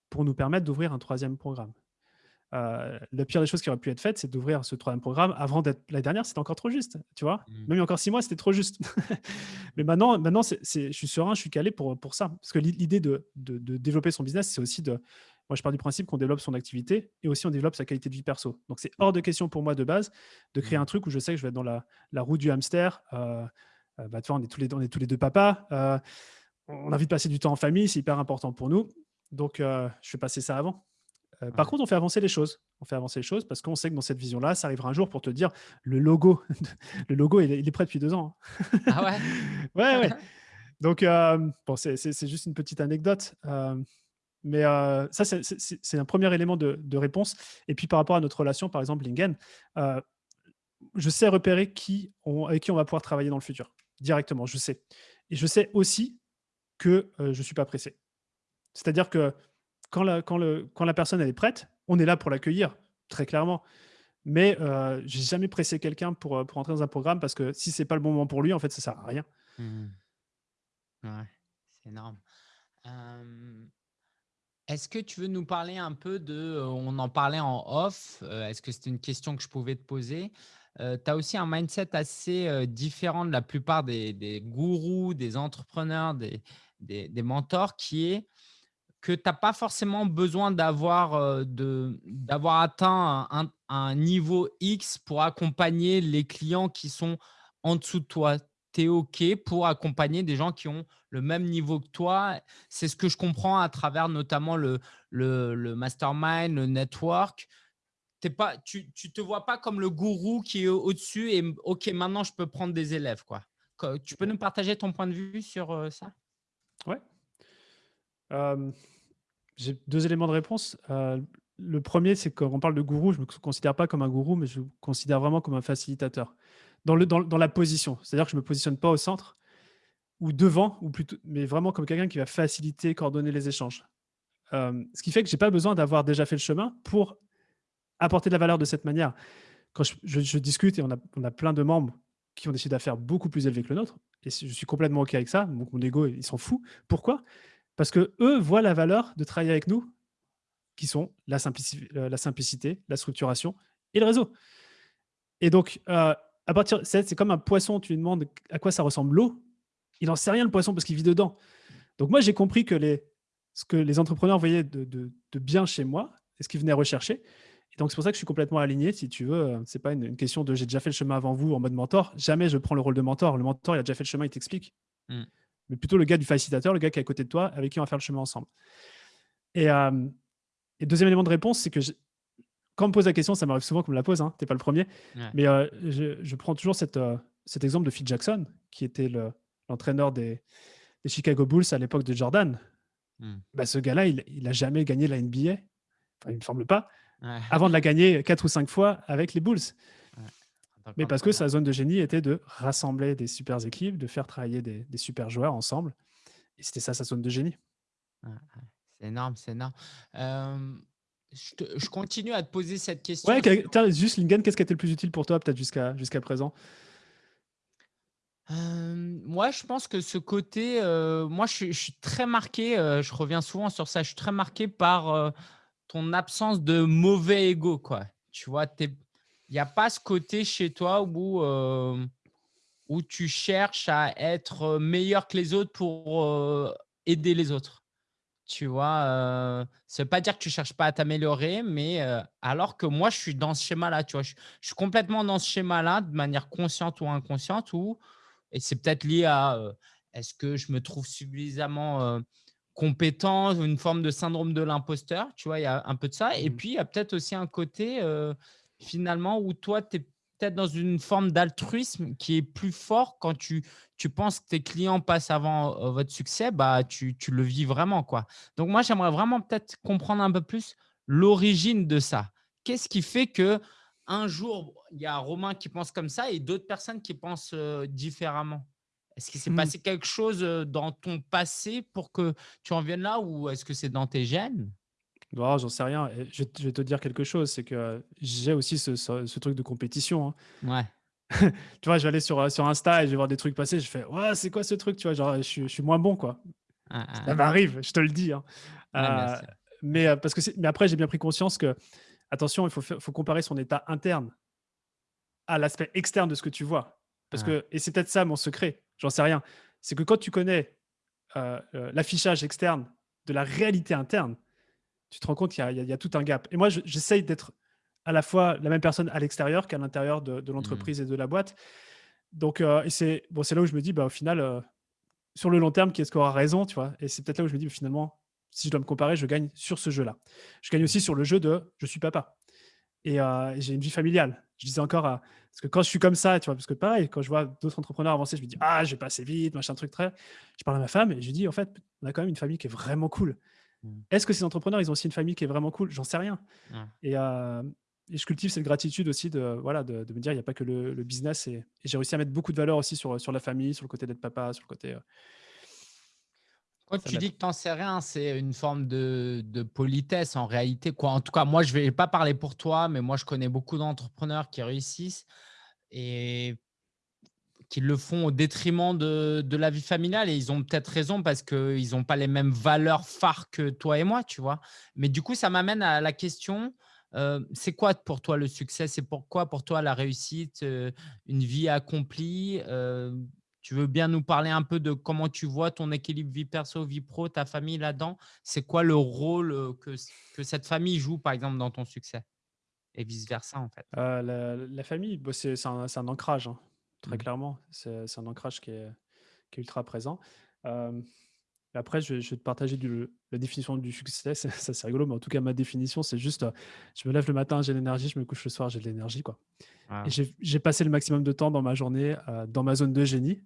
pour nous permettre d'ouvrir un troisième programme. euh, la pire des choses qui aurait pu être faite, c'est d'ouvrir ce troisième programme avant d'être la dernière, c'était encore trop juste, tu vois. Mmh. Même il y a encore six mois, c'était trop juste. Mais maintenant, maintenant je suis serein, je suis calé pour, pour ça. Parce que l'idée de, de, de développer son business, c'est aussi de. Moi, je pars du principe qu'on développe son activité et aussi on développe sa qualité de vie perso. Donc, c'est hors de question pour moi de base de créer Mmh. un truc où je sais que je vais être dans la, la roue du hamster. Euh, euh, bah, tu vois, on est, tous les, on est tous les deux papas. Euh, on a envie de passer du temps en famille, c'est hyper important pour nous. Donc, euh, je fais passer ça avant. Euh, Par contre, on fait avancer les choses. On fait avancer les choses parce qu'on sait que dans cette vision-là, ça arrivera un jour pour te dire le logo. le logo, il est, il est prêt depuis deux ans. hein. Ah ouais? ouais, ouais. Donc, euh, bon, c'est juste une petite anecdote. mais ça, c'est- un premier élément de, de réponse. Et puis, par rapport à notre relation, par exemple, Lingen, je sais repérer qui on, avec qui on va pouvoir travailler dans le futur, directement, je sais. Et je sais aussi que je ne suis pas pressé. C'est-à-dire que quand la, quand, le, quand la personne elle est prête, on est là pour l'accueillir, très clairement. Mais euh, j'ai jamais pressé quelqu'un pour, euh, pour entrer dans un programme parce que si c'est pas le bon moment pour lui, en fait, ça sert à rien. Mmh. Ouais, c'est énorme. Est-ce que tu veux nous parler un peu de, heu, on en parlait en off, heu, est-ce que c'était une question que je pouvais te poser? Tu as aussi un mindset assez, différent de la plupart des des gourous, des entrepreneurs, des des mentors qui est que tu as pas forcément besoin d'avoir, d'avoir atteint un niveau X pour accompagner les clients qui sont en dessous de toi. Tu es OK pour accompagner des gens qui ont le même niveau que toi. C'est ce que je comprends à travers notamment le le le mastermind, le network. Pas tu tu te vois pas comme le gourou qui est au au-dessus et OK, maintenant je peux prendre des élèves, quoi. Tu peux nous partager ton point de vue sur, heu, ça? Ouais. Euh, j'ai deux éléments de réponse. Euh, le premier, c'est quand on parle de gourou, je ne me considère pas comme un gourou, mais je me considère vraiment comme un facilitateur. Dans, le, dans, dans la position. C'est-à-dire que je ne me positionne pas au centre ou devant, ou plutôt, mais vraiment comme quelqu'un qui va faciliter, coordonner les échanges. Euh, ce qui fait que je n'ai pas besoin d'avoir déjà fait le chemin pour apporter de la valeur de cette manière. Quand je, discute et on a, on a plein de membres qui ont des chiffres d'affaires beaucoup plus élevés que le nôtre, et je suis complètement OK avec ça, mon ego, il s'en fout. Pourquoi? Parce que eux voient la valeur de travailler avec nous, qui sont la, euh, simplicité, la structuration et le réseau. Et donc, euh, à partir, c'est c'est comme un poisson, tu lui demandes à quoi ça ressemble l'eau, il n'en sait rien le poisson parce qu'il vit dedans. Donc moi, j'ai compris que les, ce que les entrepreneurs voyaient de, bien chez moi, et ce qu'ils venaient rechercher. Et donc c'est pour ça que je suis complètement aligné, si tu veux. euh, C'est pas une, question de j'ai déjà fait le chemin avant vous en mode mentor. Jamais je prends le rôle de mentor. Le mentor, il a déjà fait le chemin, il t'explique. Mm. Mais plutôt le gars du facilitateur, le gars qui est à côté de toi, avec qui on va faire le chemin ensemble. Et, euh, et deuxième élément de réponse, c'est que je- quand on me pose la question, ça m'arrive souvent qu'on me la pose, hein, tu n'es pas le premier, Ouais. mais euh, je, je prends toujours cette, euh, cet exemple de Phil Jackson, qui était le- l'entraîneur des, des Chicago Bulls à l'époque de Jordan. Mmh. Bah, ce gars-là, il n'a jamais gagné la NBA, enfin, il ne me semble pas, Ouais. avant de la gagner quatre ou cinq fois avec les Bulls. Mais parce que sa zone de génie était de rassembler des super équipes, de faire travailler des, des super joueurs ensemble. Et c'était ça sa zone de génie. C'est énorme, c'est énorme. Je te je continue à te poser cette question Ouais, juste Lingen, qu'est-ce qui a été le plus utile pour toi, peut-être jusqu'à jusqu'à présent? Moi, je pense que ce côté, moi, je suis je suis très marqué, je reviens souvent sur ça, je suis très marqué par, ton absence de mauvais ego, quoi. Tu vois? Il y a pas ce côté chez toi où, hem, où tu cherches à être, meilleur que les autres pour, heu, aider les autres. Tu vois? Heu, ça veut pas dire que tu cherches pas à t'améliorer, mais, heu, alors que moi, je suis dans ce schéma-là, tu vois? Je je suis complètement dans ce schéma-là, de manière consciente ou inconsciente où et c'est peut-être lié à, est-ce que je me trouve suffisamment, compétent? Une forme de syndrome de l'imposteur, tu vois? Il y a un peu de ça et Mmh. puis il y a peut-être aussi un côté, finalement où toi, tu es peut-être dans une forme d'altruisme qui est plus fort quand tu tu penses que tes clients passent avant, heu, votre succès, bah, tu tu le vis vraiment, quoi. Donc moi, j'aimerais vraiment peut-être comprendre un peu plus l'origine de ça. Qu'est-ce qui fait que un jour, il y a Romain qui pense comme ça et d'autres personnes qui pensent, heu, différemment? Est-ce qu'il s'est Mmh. passé quelque chose, heu, dans ton passé pour que tu en viennes là ou est-ce que c'est dans tes gènes? Non, j'en sais rien. Et je, vais te je vais te dire quelque chose, c'est que j'ai aussi ce, ce- ce truc de compétition. hein. Ouais. Tu vois, je vais aller sur, euh, sur Insta et je vais voir des trucs passer, je fais ouais, c'est quoi ce truc? Tu vois, genre, je, suis- je suis moins bon, quoi. Hein, hein, Ça hein. m'arrive, je te le dis. hein. Ouais, Euh, mais, euh, parce que mais après, j'ai bien pris conscience que attention, il faut, faut comparer son état interne à l'aspect externe de ce que tu vois. Parce que, et c'est peut-être ça mon secret, j'en sais rien. C'est que quand tu connais euh, euh, l'affichage externe de la réalité interne, tu te rends compte qu'il y, a tout un gap. Et moi, j'essaye d'être à la fois la même personne à l'extérieur qu'à l'intérieur de, Mmh. l'entreprise et de la boîte. Donc, euh, c'est bon, là où je me dis, bah, au final, sur le long terme, qui est-ce qui aura raison, tu vois? Et c'est peut-être là où je me dis, finalement, si je dois me comparer, je gagne sur ce jeu-là. Je gagne aussi sur le jeu de je suis papa. Et, j'ai une vie familiale. Je disais encore, parce que quand je suis comme ça, tu vois, parce que pareil, quand je vois d'autres entrepreneurs avancer, je me dis, ah, je vais passer vite, machin, truc très. Je parle à ma femme et je lui dis, en fait, on a quand même une famille qui est vraiment cool. Mmh. Est-ce que ces entrepreneurs, ils ont aussi une famille qui est vraiment cool? J'en sais rien. Et, je cultive cette gratitude aussi de, voilà, de, me dire, il n'y a pas que le, business. Et, j'ai réussi à mettre beaucoup de valeur aussi sur, sur la famille, sur le côté d'être papa, sur le côté. Quand tu dis que tu n'en sais rien, c'est une forme de, politesse en réalité. Quoi. En tout cas, moi, je ne vais pas parler pour toi, mais moi, je connais beaucoup d'entrepreneurs qui réussissent et qui le font au détriment de, la vie familiale. Et ils ont peut-être raison parce qu'ils n'ont pas les mêmes valeurs phares que toi et moi, tu vois. Mais du coup, ça m'amène à la question, euh, c'est quoi pour toi le succès? C'est pourquoi pour toi la réussite, euh, une vie accomplie? Euh, tu veux bien nous parler un peu de comment tu vois ton équilibre vie perso, vie pro, ta famille là-dedans? C'est quoi le rôle que, que cette famille joue, par exemple, dans ton succès? Et vice-versa, en fait. la, famille, bah, c'est un, un, ancrage, hein, très mmh. clairement. C'est un ancrage qui est, qui est ultra présent. après, je vais, te partager la définition du succès. Ça, c'est rigolo, mais en tout cas, ma définition, c'est juste je me lève le matin, j'ai l'énergie, je me couche le soir, j'ai de l'énergie. quoi. Ah. J'ai passé le maximum de temps dans ma journée dans ma zone de génie,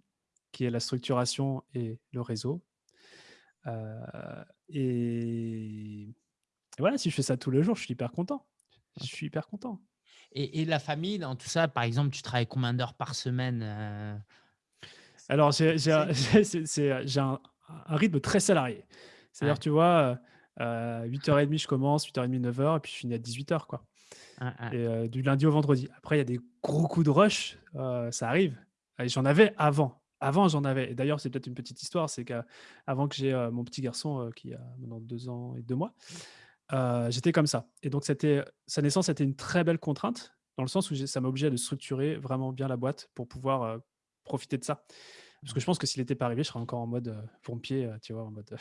qui est la structuration et le réseau. et, voilà, si je fais ça tous les jours, je suis hyper content. Je suis hyper content. Et, la famille, dans tout ça, par exemple, tu travailles combien d'heures par semaine Alors, j'ai un, un, rythme très salarié. C'est-à-dire, tu vois, euh, 8h30, je commence, 8h30, 9h, et puis je finis à 18h. Quoi. Et du lundi au vendredi. Après, il y a des gros coups de rush, ça arrive. J'en avais avant. Avant, j'en avais. Et d'ailleurs, c'est peut-être une petite histoire, c'est qu'avant que j'ai mon petit garçon qui a maintenant deux ans et deux mois, j'étais comme ça. Et donc, sa naissance était une très belle contrainte, dans le sens où ça m'obligeait de structurer vraiment bien la boîte pour pouvoir profiter de ça. Parce que je pense que s'il n'était pas arrivé, je serais encore en mode pompier, tu vois, en mode.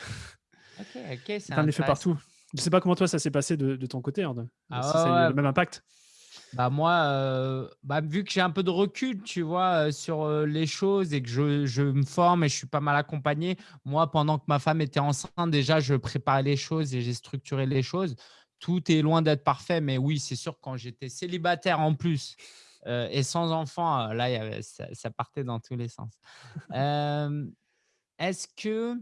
ok, ok, c'est un effet partout. Je ne sais pas comment toi ça s'est passé de, ton côté, hein, ah, si ça a eu le même impact. Bah moi, bah vu que j'ai un peu de recul, tu vois, sur les choses et que je, je, me forme et je suis pas mal accompagné, moi, pendant que ma femme était enceinte, déjà, je préparais les choses et j'ai structuré les choses. Tout est loin d'être parfait, mais oui, c'est sûr, quand j'étais célibataire en plus et sans enfant, là, ça, ça, partait dans tous les sens. Est-ce que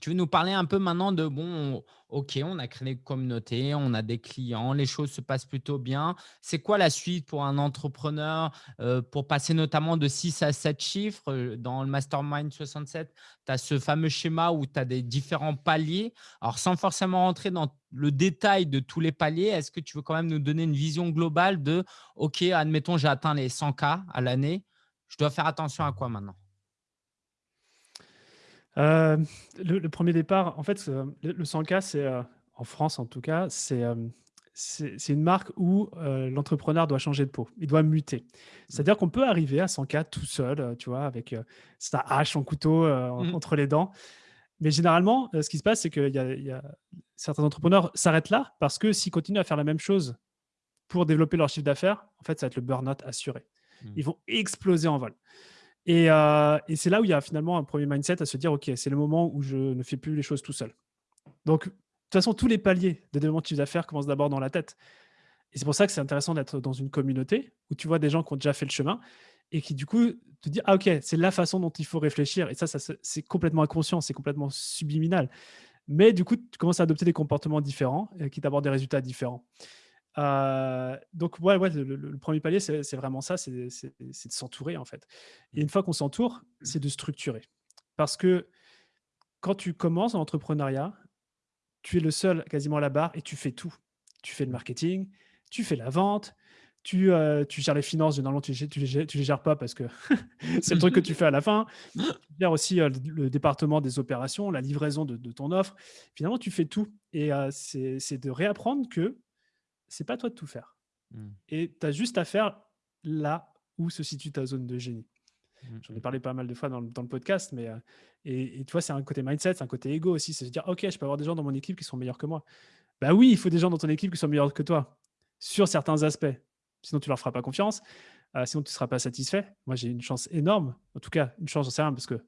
tu veux nous parler un peu maintenant de, bon, OK, on a créé une communauté, on a des clients, les choses se passent plutôt bien. C'est quoi la suite pour un entrepreneur euh, pour passer notamment de 6 à 7 chiffres euh, Dans le Mastermind 67, tu as ce fameux schéma où tu as des différents paliers. Alors, sans forcément rentrer dans le détail de tous les paliers, est-ce que tu veux quand même nous donner une vision globale de, OK, admettons, j'ai atteint les 100K à l'année, je dois faire attention à quoi maintenant? Euh, le, premier départ, en fait, le, 100K, c'est euh, en France en tout cas, c'est euh, c'est une marque où l'entrepreneur doit changer de peau, il doit muter. C'est-à-dire qu'on peut arriver à 100K tout seul, tu vois, avec sa hache, son couteau mmh. entre les dents. Mais généralement, ce qui se passe, c'est que y y a, certains entrepreneurs s'arrêtent là parce que s'ils continuent à faire la même chose pour développer leur chiffre d'affaires, en fait, ça va être le burn-out assuré. Mmh. Ils vont exploser en vol. Euh, et, c'est là où il y a finalement un premier mindset à se dire, OK, c'est le moment où je ne fais plus les choses tout seul. Donc, de toute façon, tous les paliers de développement de chiffre d'affaires commencent d'abord dans la tête. Et c'est pour ça que c'est intéressant d'être dans une communauté où tu vois des gens qui ont déjà fait le chemin et qui, du coup, te disent, ah, OK, c'est la façon dont il faut réfléchir. Et ça, c'est complètement inconscient, c'est complètement subliminal. Mais du coup, tu commences à adopter des comportements différents euh, qui t'apportent des résultats différents. Euh, donc, ouais, ouais le, premier palier, c'est vraiment ça, c'est de s'entourer en fait. Et une fois qu'on s'entoure, c'est de structurer. Parce que quand tu commences en entrepreneuriat, tu es le seul quasiment à la barre et tu fais tout. Tu fais le marketing, tu fais la vente, tu, euh, tu gères les finances, généralement tu ne tu les, les, gères pas parce que c'est le truc que tu fais à la fin. Tu gères aussi euh, le, département des opérations, la livraison de, ton offre. Finalement, tu fais tout. Et c'est de réapprendre que c'est pas toi de tout faire. Mmh. Et tu as juste à faire là où se situe ta zone de génie. Mmh, J'en ai parlé pas mal de fois dans le, dans le podcast, mais euh, et, et tu vois, c'est un côté mindset, c'est un côté ego aussi. C'est se dire, ok, je peux avoir des gens dans mon équipe qui sont meilleurs que moi. Bah oui, il faut des gens dans ton équipe qui sont meilleurs que toi sur certains aspects. Sinon, tu leur feras pas confiance. euh, sinon, tu ne seras pas satisfait. Moi, j'ai une chance énorme. En tout cas, une chance, j'en sais rien parce que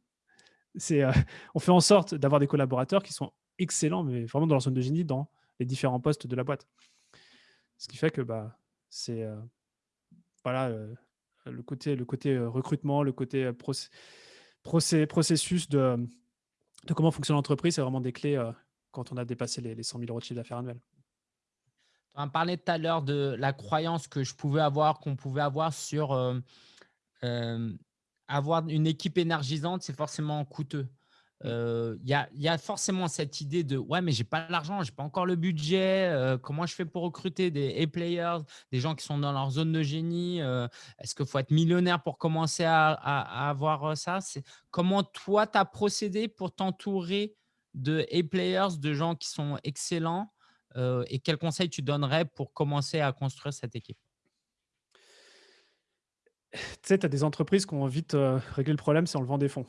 c'est, euh, on fait en sorte d'avoir des collaborateurs qui sont excellents, mais vraiment dans leur zone de génie, dans les différents postes de la boîte. Ce qui fait que bah, c'est euh, voilà, le côté, le côté euh, recrutement, le côté euh, processus de, de comment fonctionne l'entreprise, c'est vraiment des clés quand on a dépassé les, les 100 000 euros de chiffre d'affaires annuel. Tu en parlais tout à l'heure de la croyance que je pouvais avoir, qu'on pouvait avoir sur avoir une équipe énergisante, c'est forcément coûteux. Mm. Euh, Il y, a, il y a forcément cette idée de ouais, mais j'ai pas l'argent, j'ai pas encore le budget. euh, comment je fais pour recruter des A-players, des gens qui sont dans leur zone de génie euh, Est-ce qu'il faut être millionnaire pour commencer à, à- à avoir ça? Comment toi tu as procédé pour t'entourer de A-players, de gens qui sont excellents et quels conseils tu donnerais pour commencer à construire cette équipe? Tu sais, tu as des entreprises qui ont vite réglé le problème, c'est en levant des fonds.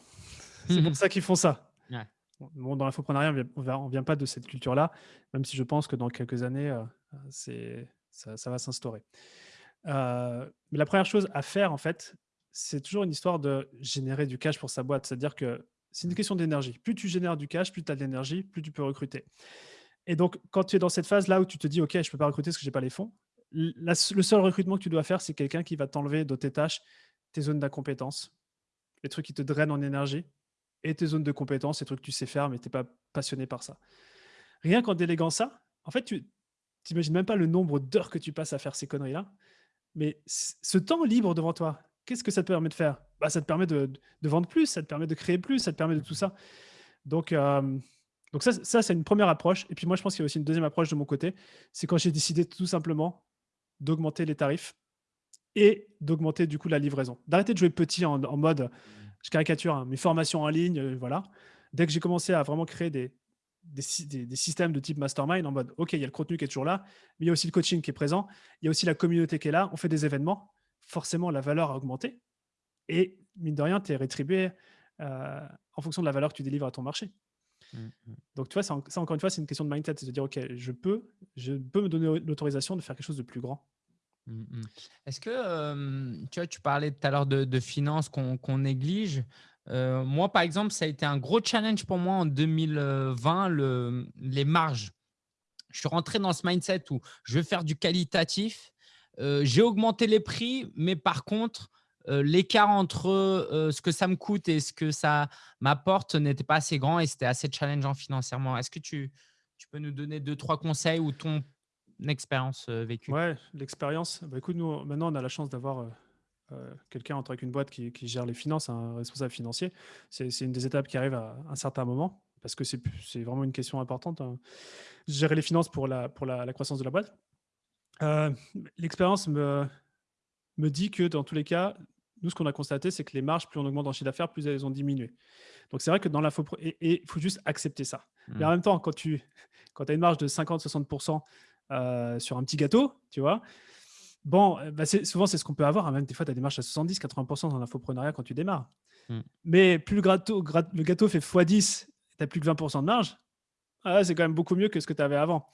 C'est pour ça qu'ils font ça. Ouais. Bon, dans l'infoprenariat, on ne vient pas de cette culture-là, même si je pense que dans quelques années, euh, c'est, ça, ça va s'instaurer. Euh, mais la première chose à faire, en fait, c'est toujours une histoire de générer du cash pour sa boîte. C'est-à-dire que c'est une question d'énergie. Plus tu génères du cash, plus tu as de l'énergie, plus tu peux recruter. Et donc, quand tu es dans cette phase-là où tu te dis, OK, je ne peux pas recruter parce que je n'ai pas les fonds, la- le seul recrutement que tu dois faire, c'est quelqu'un qui va t'enlever de tes tâches, tes zones d'incompétence, les trucs qui te drainent en énergie, et tes zones de compétences, les trucs que tu sais faire, mais tu n'es pas passionné par ça. Rien qu'en déléguant ça, en fait, tu n'imagines même pas le nombre d'heures que tu passes à faire ces conneries-là. Mais ce temps libre devant toi, qu'est-ce que ça te permet de faire? Bah, Ça te permet de, de vendre plus, ça te permet de créer plus, ça te permet de tout ça. Donc, euh, donc ça, ça c'est une première approche. Et puis moi, je pense qu'il y a aussi une deuxième approche de mon côté. C'est quand j'ai décidé tout simplement d'augmenter les tarifs et d'augmenter du coup la livraison. D'arrêter de jouer petit en, en mode, je caricature, hein, mes formations en ligne, euh, voilà. Dès que j'ai commencé à vraiment créer des, des, sy- des- des systèmes de type mastermind en mode, OK, il y a le contenu qui est toujours là, mais il y a aussi le coaching qui est présent, il y a aussi la communauté qui est là, on fait des événements, forcément la valeur a augmenté. Et mine de rien, tu es rétribué euh, en fonction de la valeur que tu délivres à ton marché. Mm, mm. Donc, tu vois, ça, ça, encore une fois, c'est une question de mindset. C'est de dire, OK, je peux, je peux me donner l'autorisation de faire quelque chose de plus grand. Mm, mm. Est-ce que tu vois, tu parlais tout à l'heure de, finances qu'on néglige. Euh, moi, par exemple, ça a été un gros challenge pour moi en 2020, le, les marges. Je suis rentré dans ce mindset où je veux faire du qualitatif. Euh, J'ai augmenté les prix, mais par contre, euh, l'écart entre ce que ça me coûte et ce que ça m'apporte n'était pas assez grand et c'était assez challengeant financièrement. Est-ce que tu, tu peux nous donner deux, trois conseils ou ton expérience euh, vécue Ouais, l'expérience. Bah, écoute, nous, maintenant, on a la chance d'avoir euh, euh, quelqu'un entre avec une boîte qui, qui gère les finances, un responsable financier. C'est une des étapes qui arrive à un certain moment parce que c'est vraiment une question importante. hein. Gérer les finances pour la, pour la, la croissance de la boîte. Euh, L'expérience me, me dit que dans tous les cas, nous, ce qu'on a constaté, c'est que les marges, plus on augmente en chiffre d'affaires, plus elles ont diminué. Donc, c'est vrai que dans l'info, et il faut juste accepter ça. Mais en Mm. même temps, quand tu quand as une marge de 50-60% euh, sur un petit gâteau, tu vois, bon, euh, bah, souvent, c'est ce qu'on peut avoir. hein. Même des fois, tu as des marges à 70-80% dans l'infoprenariat quand tu démarres. Mm. Mais plus le gâteau, le gâteau fait x10, tu n'as plus que 20% de marge, ah, c'est quand même beaucoup mieux que ce que tu avais avant.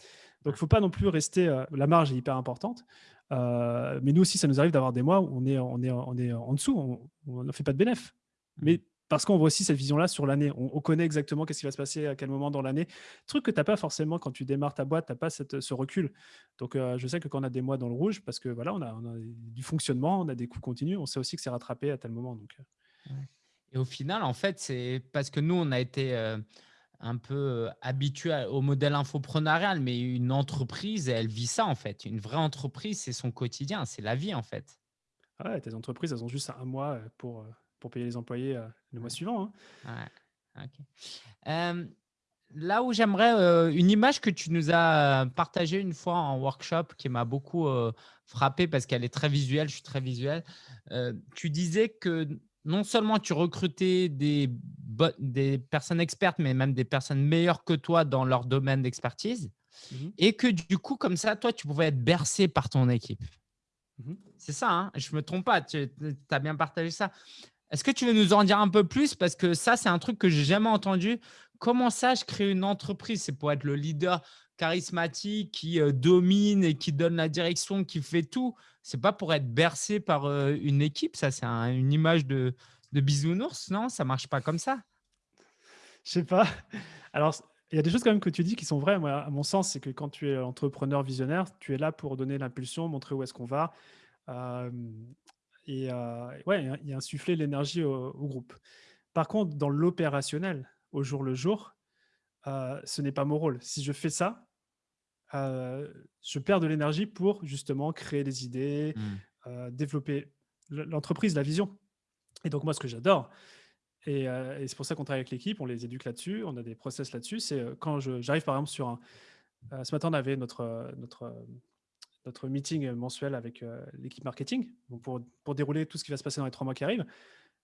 Donc, il ne faut pas non plus rester. euh, la marge est hyper importante. Euh, mais nous aussi, ça nous arrive d'avoir des mois où on est, on est, on est en dessous, on ne fait pas de bénéf. Mais parce qu'on voit aussi cette vision-là sur l'année. On, on connaît exactement qu'est-ce qui va se passer à quel moment dans l'année. Truc que tu n'as pas forcément quand tu démarres ta boîte, tu n'as pas cette, ce recul. Donc, euh, je sais que quand on a des mois dans le rouge, parce que voilà, on a, on a du fonctionnement, on a des coûts continus, on sait aussi que c'est rattrapé à tel moment. Donc, euh, Et au final, en fait, c'est parce que nous, on a été euh, un peu habitués au modèle infoprenarial, mais une entreprise, elle vit ça, en fait. Une vraie entreprise, c'est son quotidien, c'est la vie, en fait. ouais, tes entreprises, elles ont juste un mois pour, pour payer les employés euh, le mois suivant. hein. Ouais, ok. Euh, là où j'aimerais euh, une image que tu nous as partagée une fois en workshop qui m'a beaucoup frappé parce qu'elle est très visuelle, je suis très visuel. Tu disais que non seulement tu recrutais des personnes expertes, mais même des personnes meilleures que toi dans leur domaine d'expertise. Mmh et que du coup, comme ça, toi, tu pouvais être bercé par ton équipe. Mmh C'est ça, hein je ne me trompe pas, tu as bien partagé ça. Est-ce que tu veux nous en dire un peu plus? Parce que ça, c'est un truc que j'ai jamais entendu. Comment ça, je crée une entreprise? C'est pour être le leader charismatique qui euh, domine et qui donne la direction, qui fait tout. C'est pas pour être bercé par euh, une équipe. Ça, c'est une image de, bisounours, non? Ça marche pas comme ça. Je sais pas. Alors, il y a des choses quand même que tu dis qui sont vraies. Moi, à mon sens, c'est que quand tu es entrepreneur visionnaire, tu es là pour donner l'impulsion, montrer où est-ce qu'on va. Et ouais, insuffler l'énergie au, groupe. Par contre, dans l'opérationnel, au jour le jour, ce n'est pas mon rôle. Si je fais ça, je perds de l'énergie pour justement créer des idées, mmh. développer l'entreprise, la vision. Et donc moi, ce que j'adore, et, c'est pour ça qu'on travaille avec l'équipe, on les éduque là-dessus, on a des process là-dessus. C'est quand j'arrive par exemple sur un. ce matin, on avait notre, notre, notre meeting mensuel avec l'équipe marketing pour, pour dérouler tout ce qui va se passer dans les trois mois qui arrivent.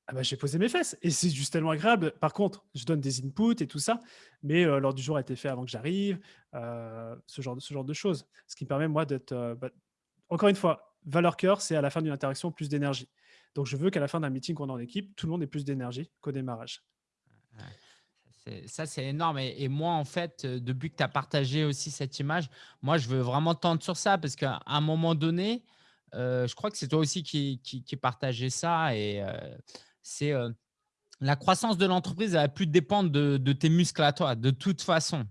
Ah bah, j'ai posé mes fesses et c'est juste tellement agréable. Par contre, je donne des inputs et tout ça, mais l'ordre du jour a été fait avant que j'arrive, ce, genre ce genre de choses. Ce qui me permet, moi, d'être. Bah, encore une fois, valeur cœur, c'est à la fin d'une interaction plus d'énergie. Donc, je veux qu'à la fin d'un meeting qu'on a en équipe, tout le monde ait plus d'énergie qu'au démarrage. Ça, c'est énorme. Et, moi, en fait, euh, depuis que tu as partagé aussi cette image, moi, je veux vraiment tendre sur ça parce qu'à un moment donné, euh, je crois que c'est toi aussi qui, qui, partageais ça. Et euh, c'est la croissance de l'entreprise, elle va plus dépendre de, tes muscles à toi, de toute façon.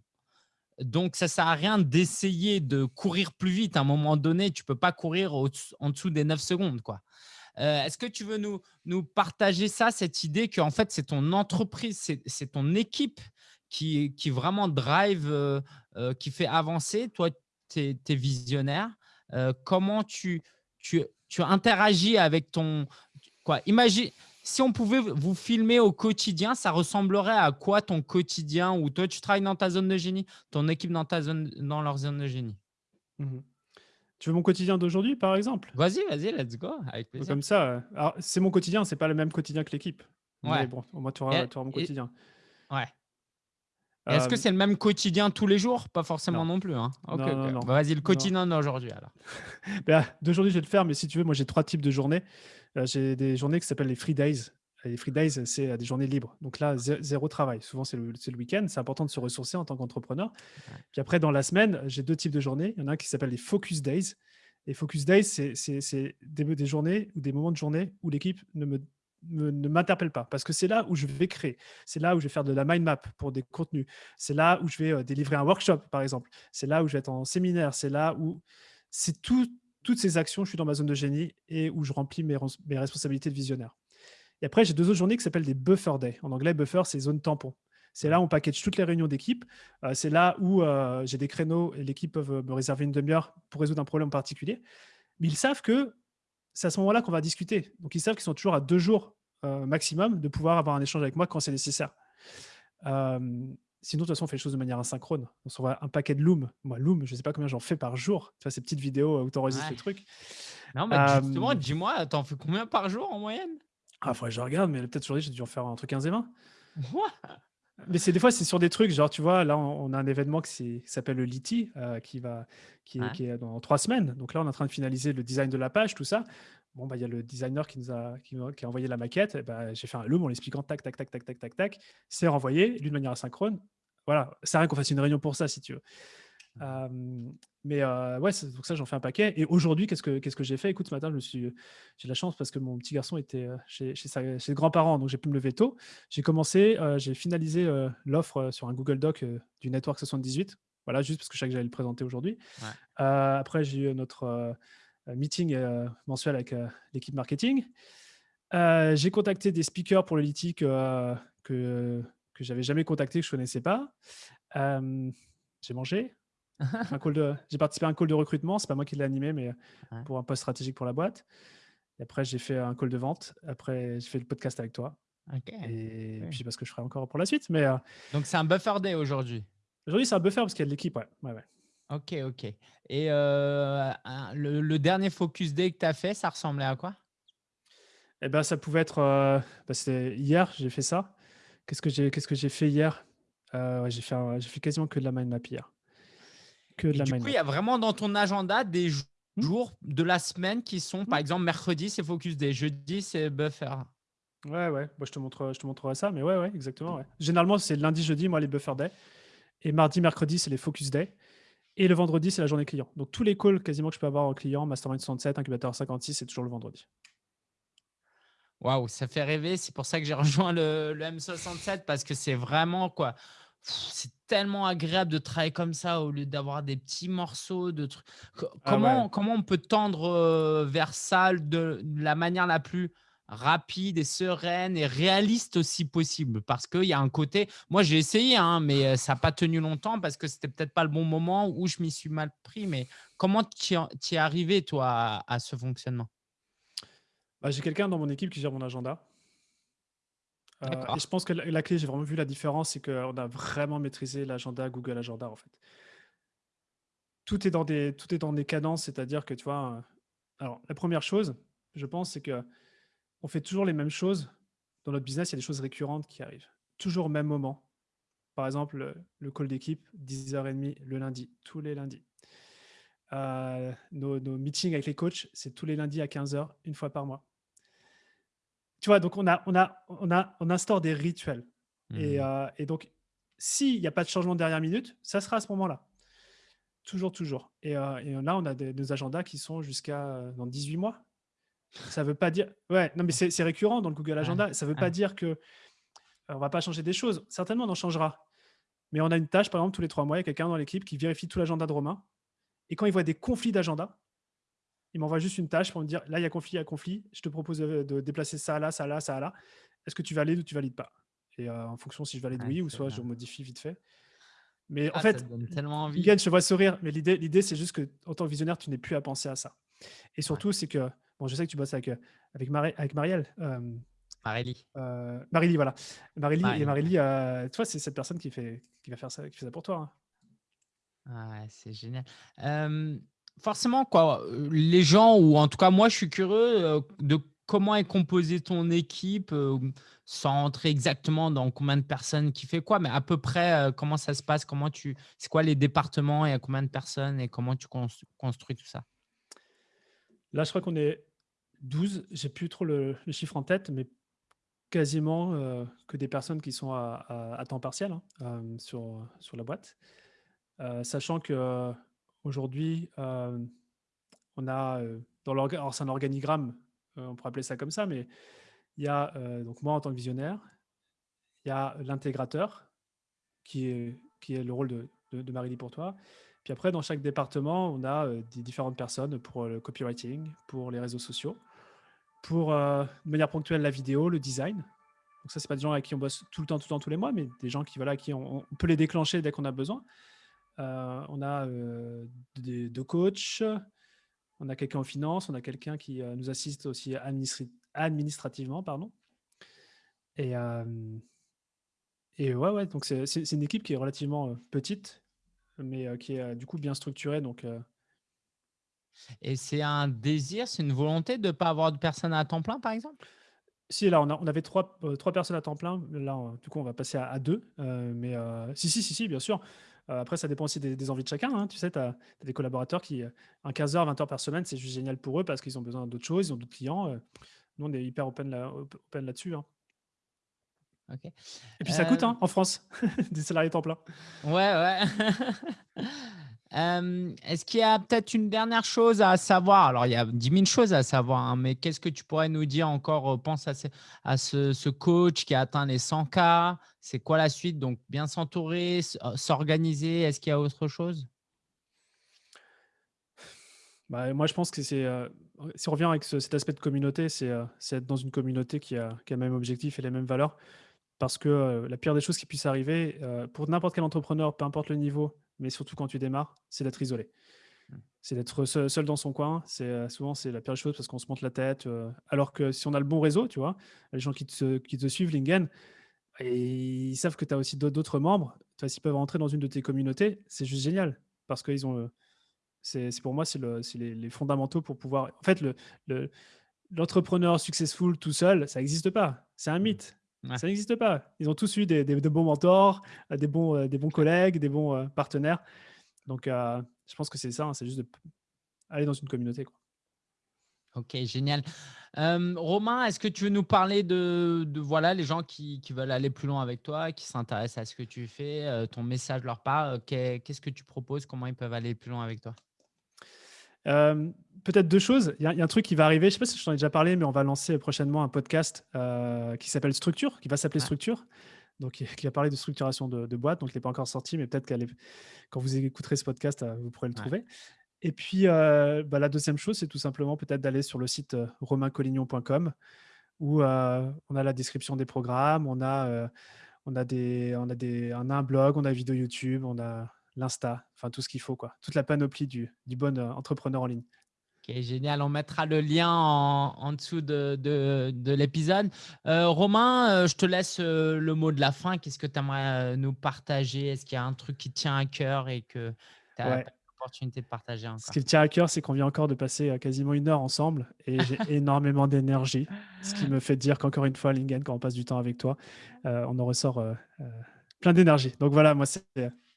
Donc, ça ne sert à rien d'essayer de courir plus vite. À un moment donné, tu ne peux pas courir en dessous des 9 secondes. Quoi. Euh, est-ce que tu veux nous, partager ça, cette idée qu'en fait, c'est ton entreprise, c'est ton équipe qui, vraiment drive, euh, euh, qui fait avancer? Toi, tu es, visionnaire. comment tu, interagis avec ton… Quoi, imagine, si on pouvait vous filmer au quotidien, ça ressemblerait à quoi ton quotidien? Ou toi, tu travailles dans ta zone de génie, ton équipe dans, ta zone, dans leur zone de génie? Mmh tu veux mon quotidien d'aujourd'hui, par exemple? Vas-y, vas-y, let's go, avec plaisir. Comme ça, c'est mon quotidien, c'est pas le même quotidien que l'équipe. Ouais. bon, au moins, tu auras, mon quotidien. Ouais. Est-ce que c'est le même quotidien tous les jours? Pas forcément non, plus. Hein. bah, Vas-y, le quotidien d'aujourd'hui alors. bah, d'aujourd'hui, je vais le faire, mais si tu veux, moi j'ai trois types de journées. Euh, j'ai des journées qui s'appellent les free days. Les free days, c'est euh, des journées libres. Donc là, zéro travail. Souvent, c'est le, le week-end. C'est important de se ressourcer en tant qu'entrepreneur. Puis après, dans la semaine, j'ai deux types de journées. Il y en a un qui s'appelle les focus days. Et focus days, c'est des, des journées ou des moments de journée où l'équipe ne me ne m'interpelle pas parce que c'est là où je vais créer, c'est là où je vais faire de la mind map pour des contenus, c'est là où je vais euh, délivrer un workshop par exemple, c'est là où je vais être en séminaire, c'est là où c'est tout, toutes ces actions, je suis dans ma zone de génie et où je remplis mes, mes responsabilités de visionnaire. Et après, j'ai deux autres journées qui s'appellent des buffer days. En anglais, buffer, c'est zone tampon. C'est là où on package toutes les réunions d'équipe. Euh, c'est là où euh, j'ai des créneaux et l'équipe peut me réserver une demi-heure pour résoudre un problème particulier. Mais ils savent que c'est à ce moment-là qu'on va discuter. Donc, ils savent qu'ils sont toujours à deux jours euh, maximum de pouvoir avoir un échange avec moi quand c'est nécessaire. sinon, de toute façon, on fait les choses de manière asynchrone. On s'envoie un paquet de Loom. Moi, Loom, je ne sais pas combien j'en fais par jour. Tu vois, ces petites vidéos où tu enregistres le truc. Non, mais justement, dis-moi, t'en fais combien par jour en moyenne? Ah, faudrait que je regarde, mais peut-être aujourd'hui, j'ai dû en faire entre 15 et 20. Mais c'est des fois, c'est sur des trucs, genre, tu vois, là, on, a un événement qui s'appelle le Liti, euh, qui, va, qui, est, qui, est, dans trois semaines. Donc là, on est en train de finaliser le design de la page, tout ça. Bon, bah, il y a le designer qui nous a, qui, a envoyé la maquette. Bah, J'ai fait un loom en l'expliquant tac, tac, tac, tac, tac, tac, tac. C'est renvoyé d'une manière asynchrone. Voilà, c'est rien qu'on fasse une réunion pour ça, si tu veux. Mmh. mais ouais, donc ça, j'en fais un paquet. Et aujourd'hui, qu'est-ce que, qu'est-ce que j'ai fait? Écoute, ce matin, je suis, j'ai de la chance parce que mon petit garçon était chez, chez, ses grands-parents, donc j'ai pu me lever tôt. J'ai commencé, j'ai finalisé l'offre sur un Google Doc du Network 78. Voilà, juste parce que je savais que j'allais le présenter aujourd'hui. après, j'ai eu notre meeting mensuel avec l'équipe marketing. j'ai contacté des speakers pour le Liti que, que, que j'avais jamais contacté, que je connaissais pas. j'ai mangé, j'ai participé à un call de recrutement, c'est pas moi qui l'ai animé, mais pour un poste stratégique pour la boîte. Et après, j'ai fait un call de vente. Après, j'ai fait le podcast avec toi. Et puis, je sais pas ce que je ferai encore pour la suite. Mais, euh, Donc, c'est un buffer day aujourd'hui? Aujourd'hui, c'est un buffer parce qu'il y a de l'équipe. Ouais. Ouais, Ok, ok. Et euh, le, dernier focus day que tu as fait, ça ressemblait à quoi? Eh ben, ça pouvait être. Euh, bah, c'était hier, j'ai fait ça. Qu'est-ce que j'ai qu'est-ce que fait hier? J'ai fait, j'ai fait quasiment que de la mind map hier. Que de Et la du coup, il y a vraiment dans ton agenda des Mmh. jours de la semaine qui sont, par Mmh. exemple, mercredi, c'est Focus Day, jeudi, c'est Buffer. Ouais, ouais, bah, je te montre, je te montrerai ça, mais ouais, ouais, exactement, ouais. Généralement, c'est lundi, jeudi, moi, les buffer day et mardi, mercredi, c'est les focus day et le vendredi, c'est la journée client. Donc tous les calls quasiment que je peux avoir en client, Mastermind 67, Incubateur 56, c'est toujours le vendredi. Waouh, ça fait rêver. C'est pour ça que j'ai rejoint le, le M67 parce que c'est vraiment quoi. C'est tellement agréable de travailler comme ça au lieu d'avoir des petits morceaux de trucs. Ah Comment, ouais. comment on peut tendre vers ça de la manière la plus rapide et sereine et réaliste aussi possible? Parce qu'il y a un côté. Moi, j'ai essayé, hein, mais ça n'a pas tenu longtemps parce que c'était peut-être pas le bon moment ou je m'y suis mal pris. Mais comment tu es arrivé, toi, à, à ce fonctionnement? Bah, j'ai quelqu'un dans mon équipe qui gère mon agenda. Euh, et je pense que la, la clé, j'ai vraiment vu la différence, c'est qu'on a vraiment maîtrisé l'agenda Google Agenda, en fait. Tout est dans des, tout est dans des cadences, c'est-à-dire que, tu vois, euh, alors, la première chose, je pense, c'est que on fait toujours les mêmes choses. Dans notre business, il y a des choses récurrentes qui arrivent. Toujours au même moment. Par exemple, le, le call d'équipe, 10h30 le lundi, tous les lundis. Euh, nos, nos meetings avec les coachs, c'est tous les lundis à 15h, une fois par mois. Tu vois, donc on, a, on, a, on, a, on instaure des rituels. Et, Mhm. euh, et donc, s'il n'y a pas de changement de dernière minute, ça sera à ce moment-là. Toujours, toujours. Et, euh, et là, on a des, des agendas qui sont jusqu'à euh, dans 18 mois. Ça veut pas dire. Ouais, non, mais c'est récurrent dans le Google Agenda. Ça veut ouais. pas dire que on va pas changer des choses. Certainement, on en changera. Mais on a une tâche, par exemple, tous les trois mois, il y a quelqu'un dans l'équipe qui vérifie tout l'agenda de Romain. Et quand il voit des conflits d'agenda, il m'envoie juste une tâche pour me dire là, il y a conflit, il y a conflit. Je te propose de, de déplacer ça là, ça là, ça là. Est-ce que tu valides ou tu valides pas? Et euh, en fonction si je valide oui ou soit je modifie vite fait. Mais en Ah, fait, tellement envie. Miguel, je te vois sourire, mais l'idée, l'idée, c'est juste que en tant que visionnaire, tu n'es plus à penser à ça. Et Ouais. surtout, c'est que, bon, je sais que tu bosses avec, euh, avec, Mari- avec Marielle, euh, Marélie. euh, Marily, voilà. Marily, et Marélie. Marily, euh, toi, c'est cette personne qui, fait, qui va faire ça, qui fait ça pour toi. hein. Ah ouais, c'est génial. Euh, forcément, quoi, les gens, ou en tout cas, moi, je suis curieux euh, de comment est composée ton équipe, euh, sans entrer exactement dans combien de personnes qui fait quoi, mais à peu près euh, comment ça se passe, comment tu, c'est quoi les départements et à combien de personnes et comment tu cons- construis tout ça? Là, je crois qu'on est 12. J'ai plus trop le, chiffre en tête, mais quasiment que des personnes qui sont à, temps partiel hein, sur, la boîte. Sachant que aujourd'hui, euh, on a euh, dans l'orga- alors c'est un organigramme, euh, on pourrait appeler ça comme ça, mais il y a donc moi en tant que visionnaire, il y a l'intégrateur qui est, qui est le rôle de, de, Marie-Lie pour toi. Puis après, dans chaque département, on a des différentes personnes pour le copywriting, pour les réseaux sociaux, pour de manière ponctuelle la vidéo, le design. Donc ça, c'est pas des gens avec qui on bosse tout le temps, tout le temps, tous les mois, mais des gens qui, voilà, qui on peut les déclencher dès qu'on a besoin. Euh, on a euh, des- deux coachs, on a quelqu'un en finance, on a quelqu'un qui euh, nous assiste aussi administrativement, pardon. Et, et ouais, ouais, donc c'est une équipe qui est relativement petite, mais qui est du coup bien structurée. Donc, Et c'est un désir, c'est une volonté de ne pas avoir de personnes à temps plein, par exemple? Si, là, on, a- on avait trois, euh, trois personnes à temps plein. Là, on- du coup, on va passer à, à deux. euh, mais euh, si, si, si, si, bien sûr. Euh, après, ça dépend aussi des, des envies de chacun. hein. Tu sais, tu as, des collaborateurs qui, euh, un 15h, 20h par semaine, c'est juste génial pour eux parce qu'ils ont besoin d'autres choses, ils ont d'autres clients. euh. nous, on est hyper open, là, op- open là-dessus. hein. Et puis, ça coûte hein, en France, des salariés temps plein. Ouais, ouais. Est-ce qu'il y a peut-être une dernière chose à savoir? Alors, il y a 10 000 choses à savoir, hein, mais qu'est-ce que tu pourrais nous dire encore euh, Pense à, ce, à ce, ce coach qui a atteint les 100 k? C'est quoi la suite? Donc, bien s'entourer, euh, s'organiser. Est-ce qu'il y a autre chose? Bah, moi, je pense que c'est. euh, si on revient avec ce- cet aspect de communauté, c'est être dans une communauté qui a, qui a le même objectif et les mêmes valeurs. Parce que la pire des choses qui puisse arriver, pour n'importe quel entrepreneur, peu importe le niveau, mais surtout quand tu démarres, c'est d'être isolé. Mm. C'est d'être seul, dans son coin. C'est euh, souvent c'est la pire des choses parce qu'on se monte la tête. euh, alors que si on a le bon réseau, tu vois, les gens qui te, qui te suivent, Lingen, et ils savent que tu as aussi d'autres- membres. S'ils peuvent rentrer dans une de tes communautés, c'est juste génial parce qu'ils ont. euh, c'est pour moi, c'est le- les, les fondamentaux pour pouvoir. En fait, le, le- l'entrepreneur successful tout seul, ça n'existe pas. C'est un Mm. mythe. Ouais. Ça n'existe pas. Ils ont tous eu des, des- de bons mentors, euh, des bons, euh, des bons collègues, des bons euh, partenaires. Donc, je pense que c'est ça, hein, c'est juste d'aller dans une communauté. Quoi. Ok, génial. Romain, est-ce que tu veux nous parler de, voilà, les gens qui, veulent aller plus loin avec toi, qui s'intéressent à ce que tu fais, ton message leur part, qu'est-ce que tu proposes, comment ils peuvent aller plus loin avec toi? Peut-être deux choses. Il y, a un truc qui va arriver, je ne sais pas si je t'en ai déjà parlé, mais on va lancer prochainement un podcast qui s'appelle Structure, qui va s'appeler Structure, donc qui va parler de structuration de, de boîte. Donc il n'est pas encore sorti, mais peut-être qu'elle quand vous écouterez ce podcast, vous pourrez le trouver. Et puis, bah, la deuxième chose, c'est tout simplement peut-être d'aller sur le site romaincollignon.com où on a la description des programmes, on a, on a, des, on a, des, on a un blog, on a une vidéo YouTube, on a l'Insta, enfin tout ce qu'il faut, quoi. toute la panoplie du, du bon entrepreneur en ligne. Ok, génial. On mettra le lien en, dessous de, de, l'épisode. Romain, je te laisse le mot de la fin. Qu'est-ce que tu aimerais nous partager? Est-ce qu'il y a un truc qui tient à cœur et que tu as de partager Ce qui me tient à cœur, c'est qu'on vient encore de passer euh, quasiment une heure ensemble et j'ai énormément d'énergie. Ce qui me fait dire qu'encore une fois, Lingen, quand on passe du temps avec toi, euh, on en ressort euh, plein d'énergie. Donc voilà, moi, c'est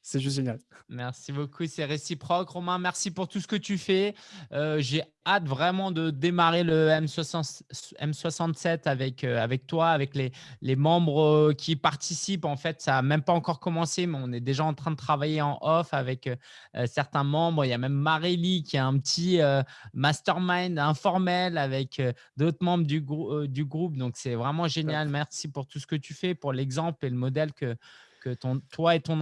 c'est juste génial. Merci beaucoup, c'est réciproque. Romain, merci pour tout ce que tu fais. Euh, j'ai hâte vraiment de démarrer le M67 avec, euh, avec toi, avec les, les membres euh, qui participent. En fait, ça n'a même pas encore commencé, mais on est déjà en train de travailler en off avec certains membres. Il y a même Marélie qui a un petit mastermind informel avec d'autres membres du, du groupe. Donc, c'est vraiment génial. Merci pour tout ce que tu fais, pour l'exemple et le modèle que, que ton, toi et ton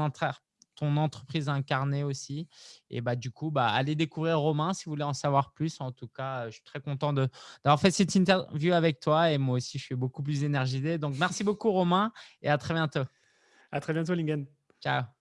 ton entreprise incarnée aussi. Et bah, du coup, bah, allez découvrir Romain si vous voulez en savoir plus. En tout cas, je suis très content d'avoir fait cette interview avec toi et moi aussi, je suis beaucoup plus énergisé. Donc, merci beaucoup Romain et à très bientôt. À très bientôt, Lingen. Ciao.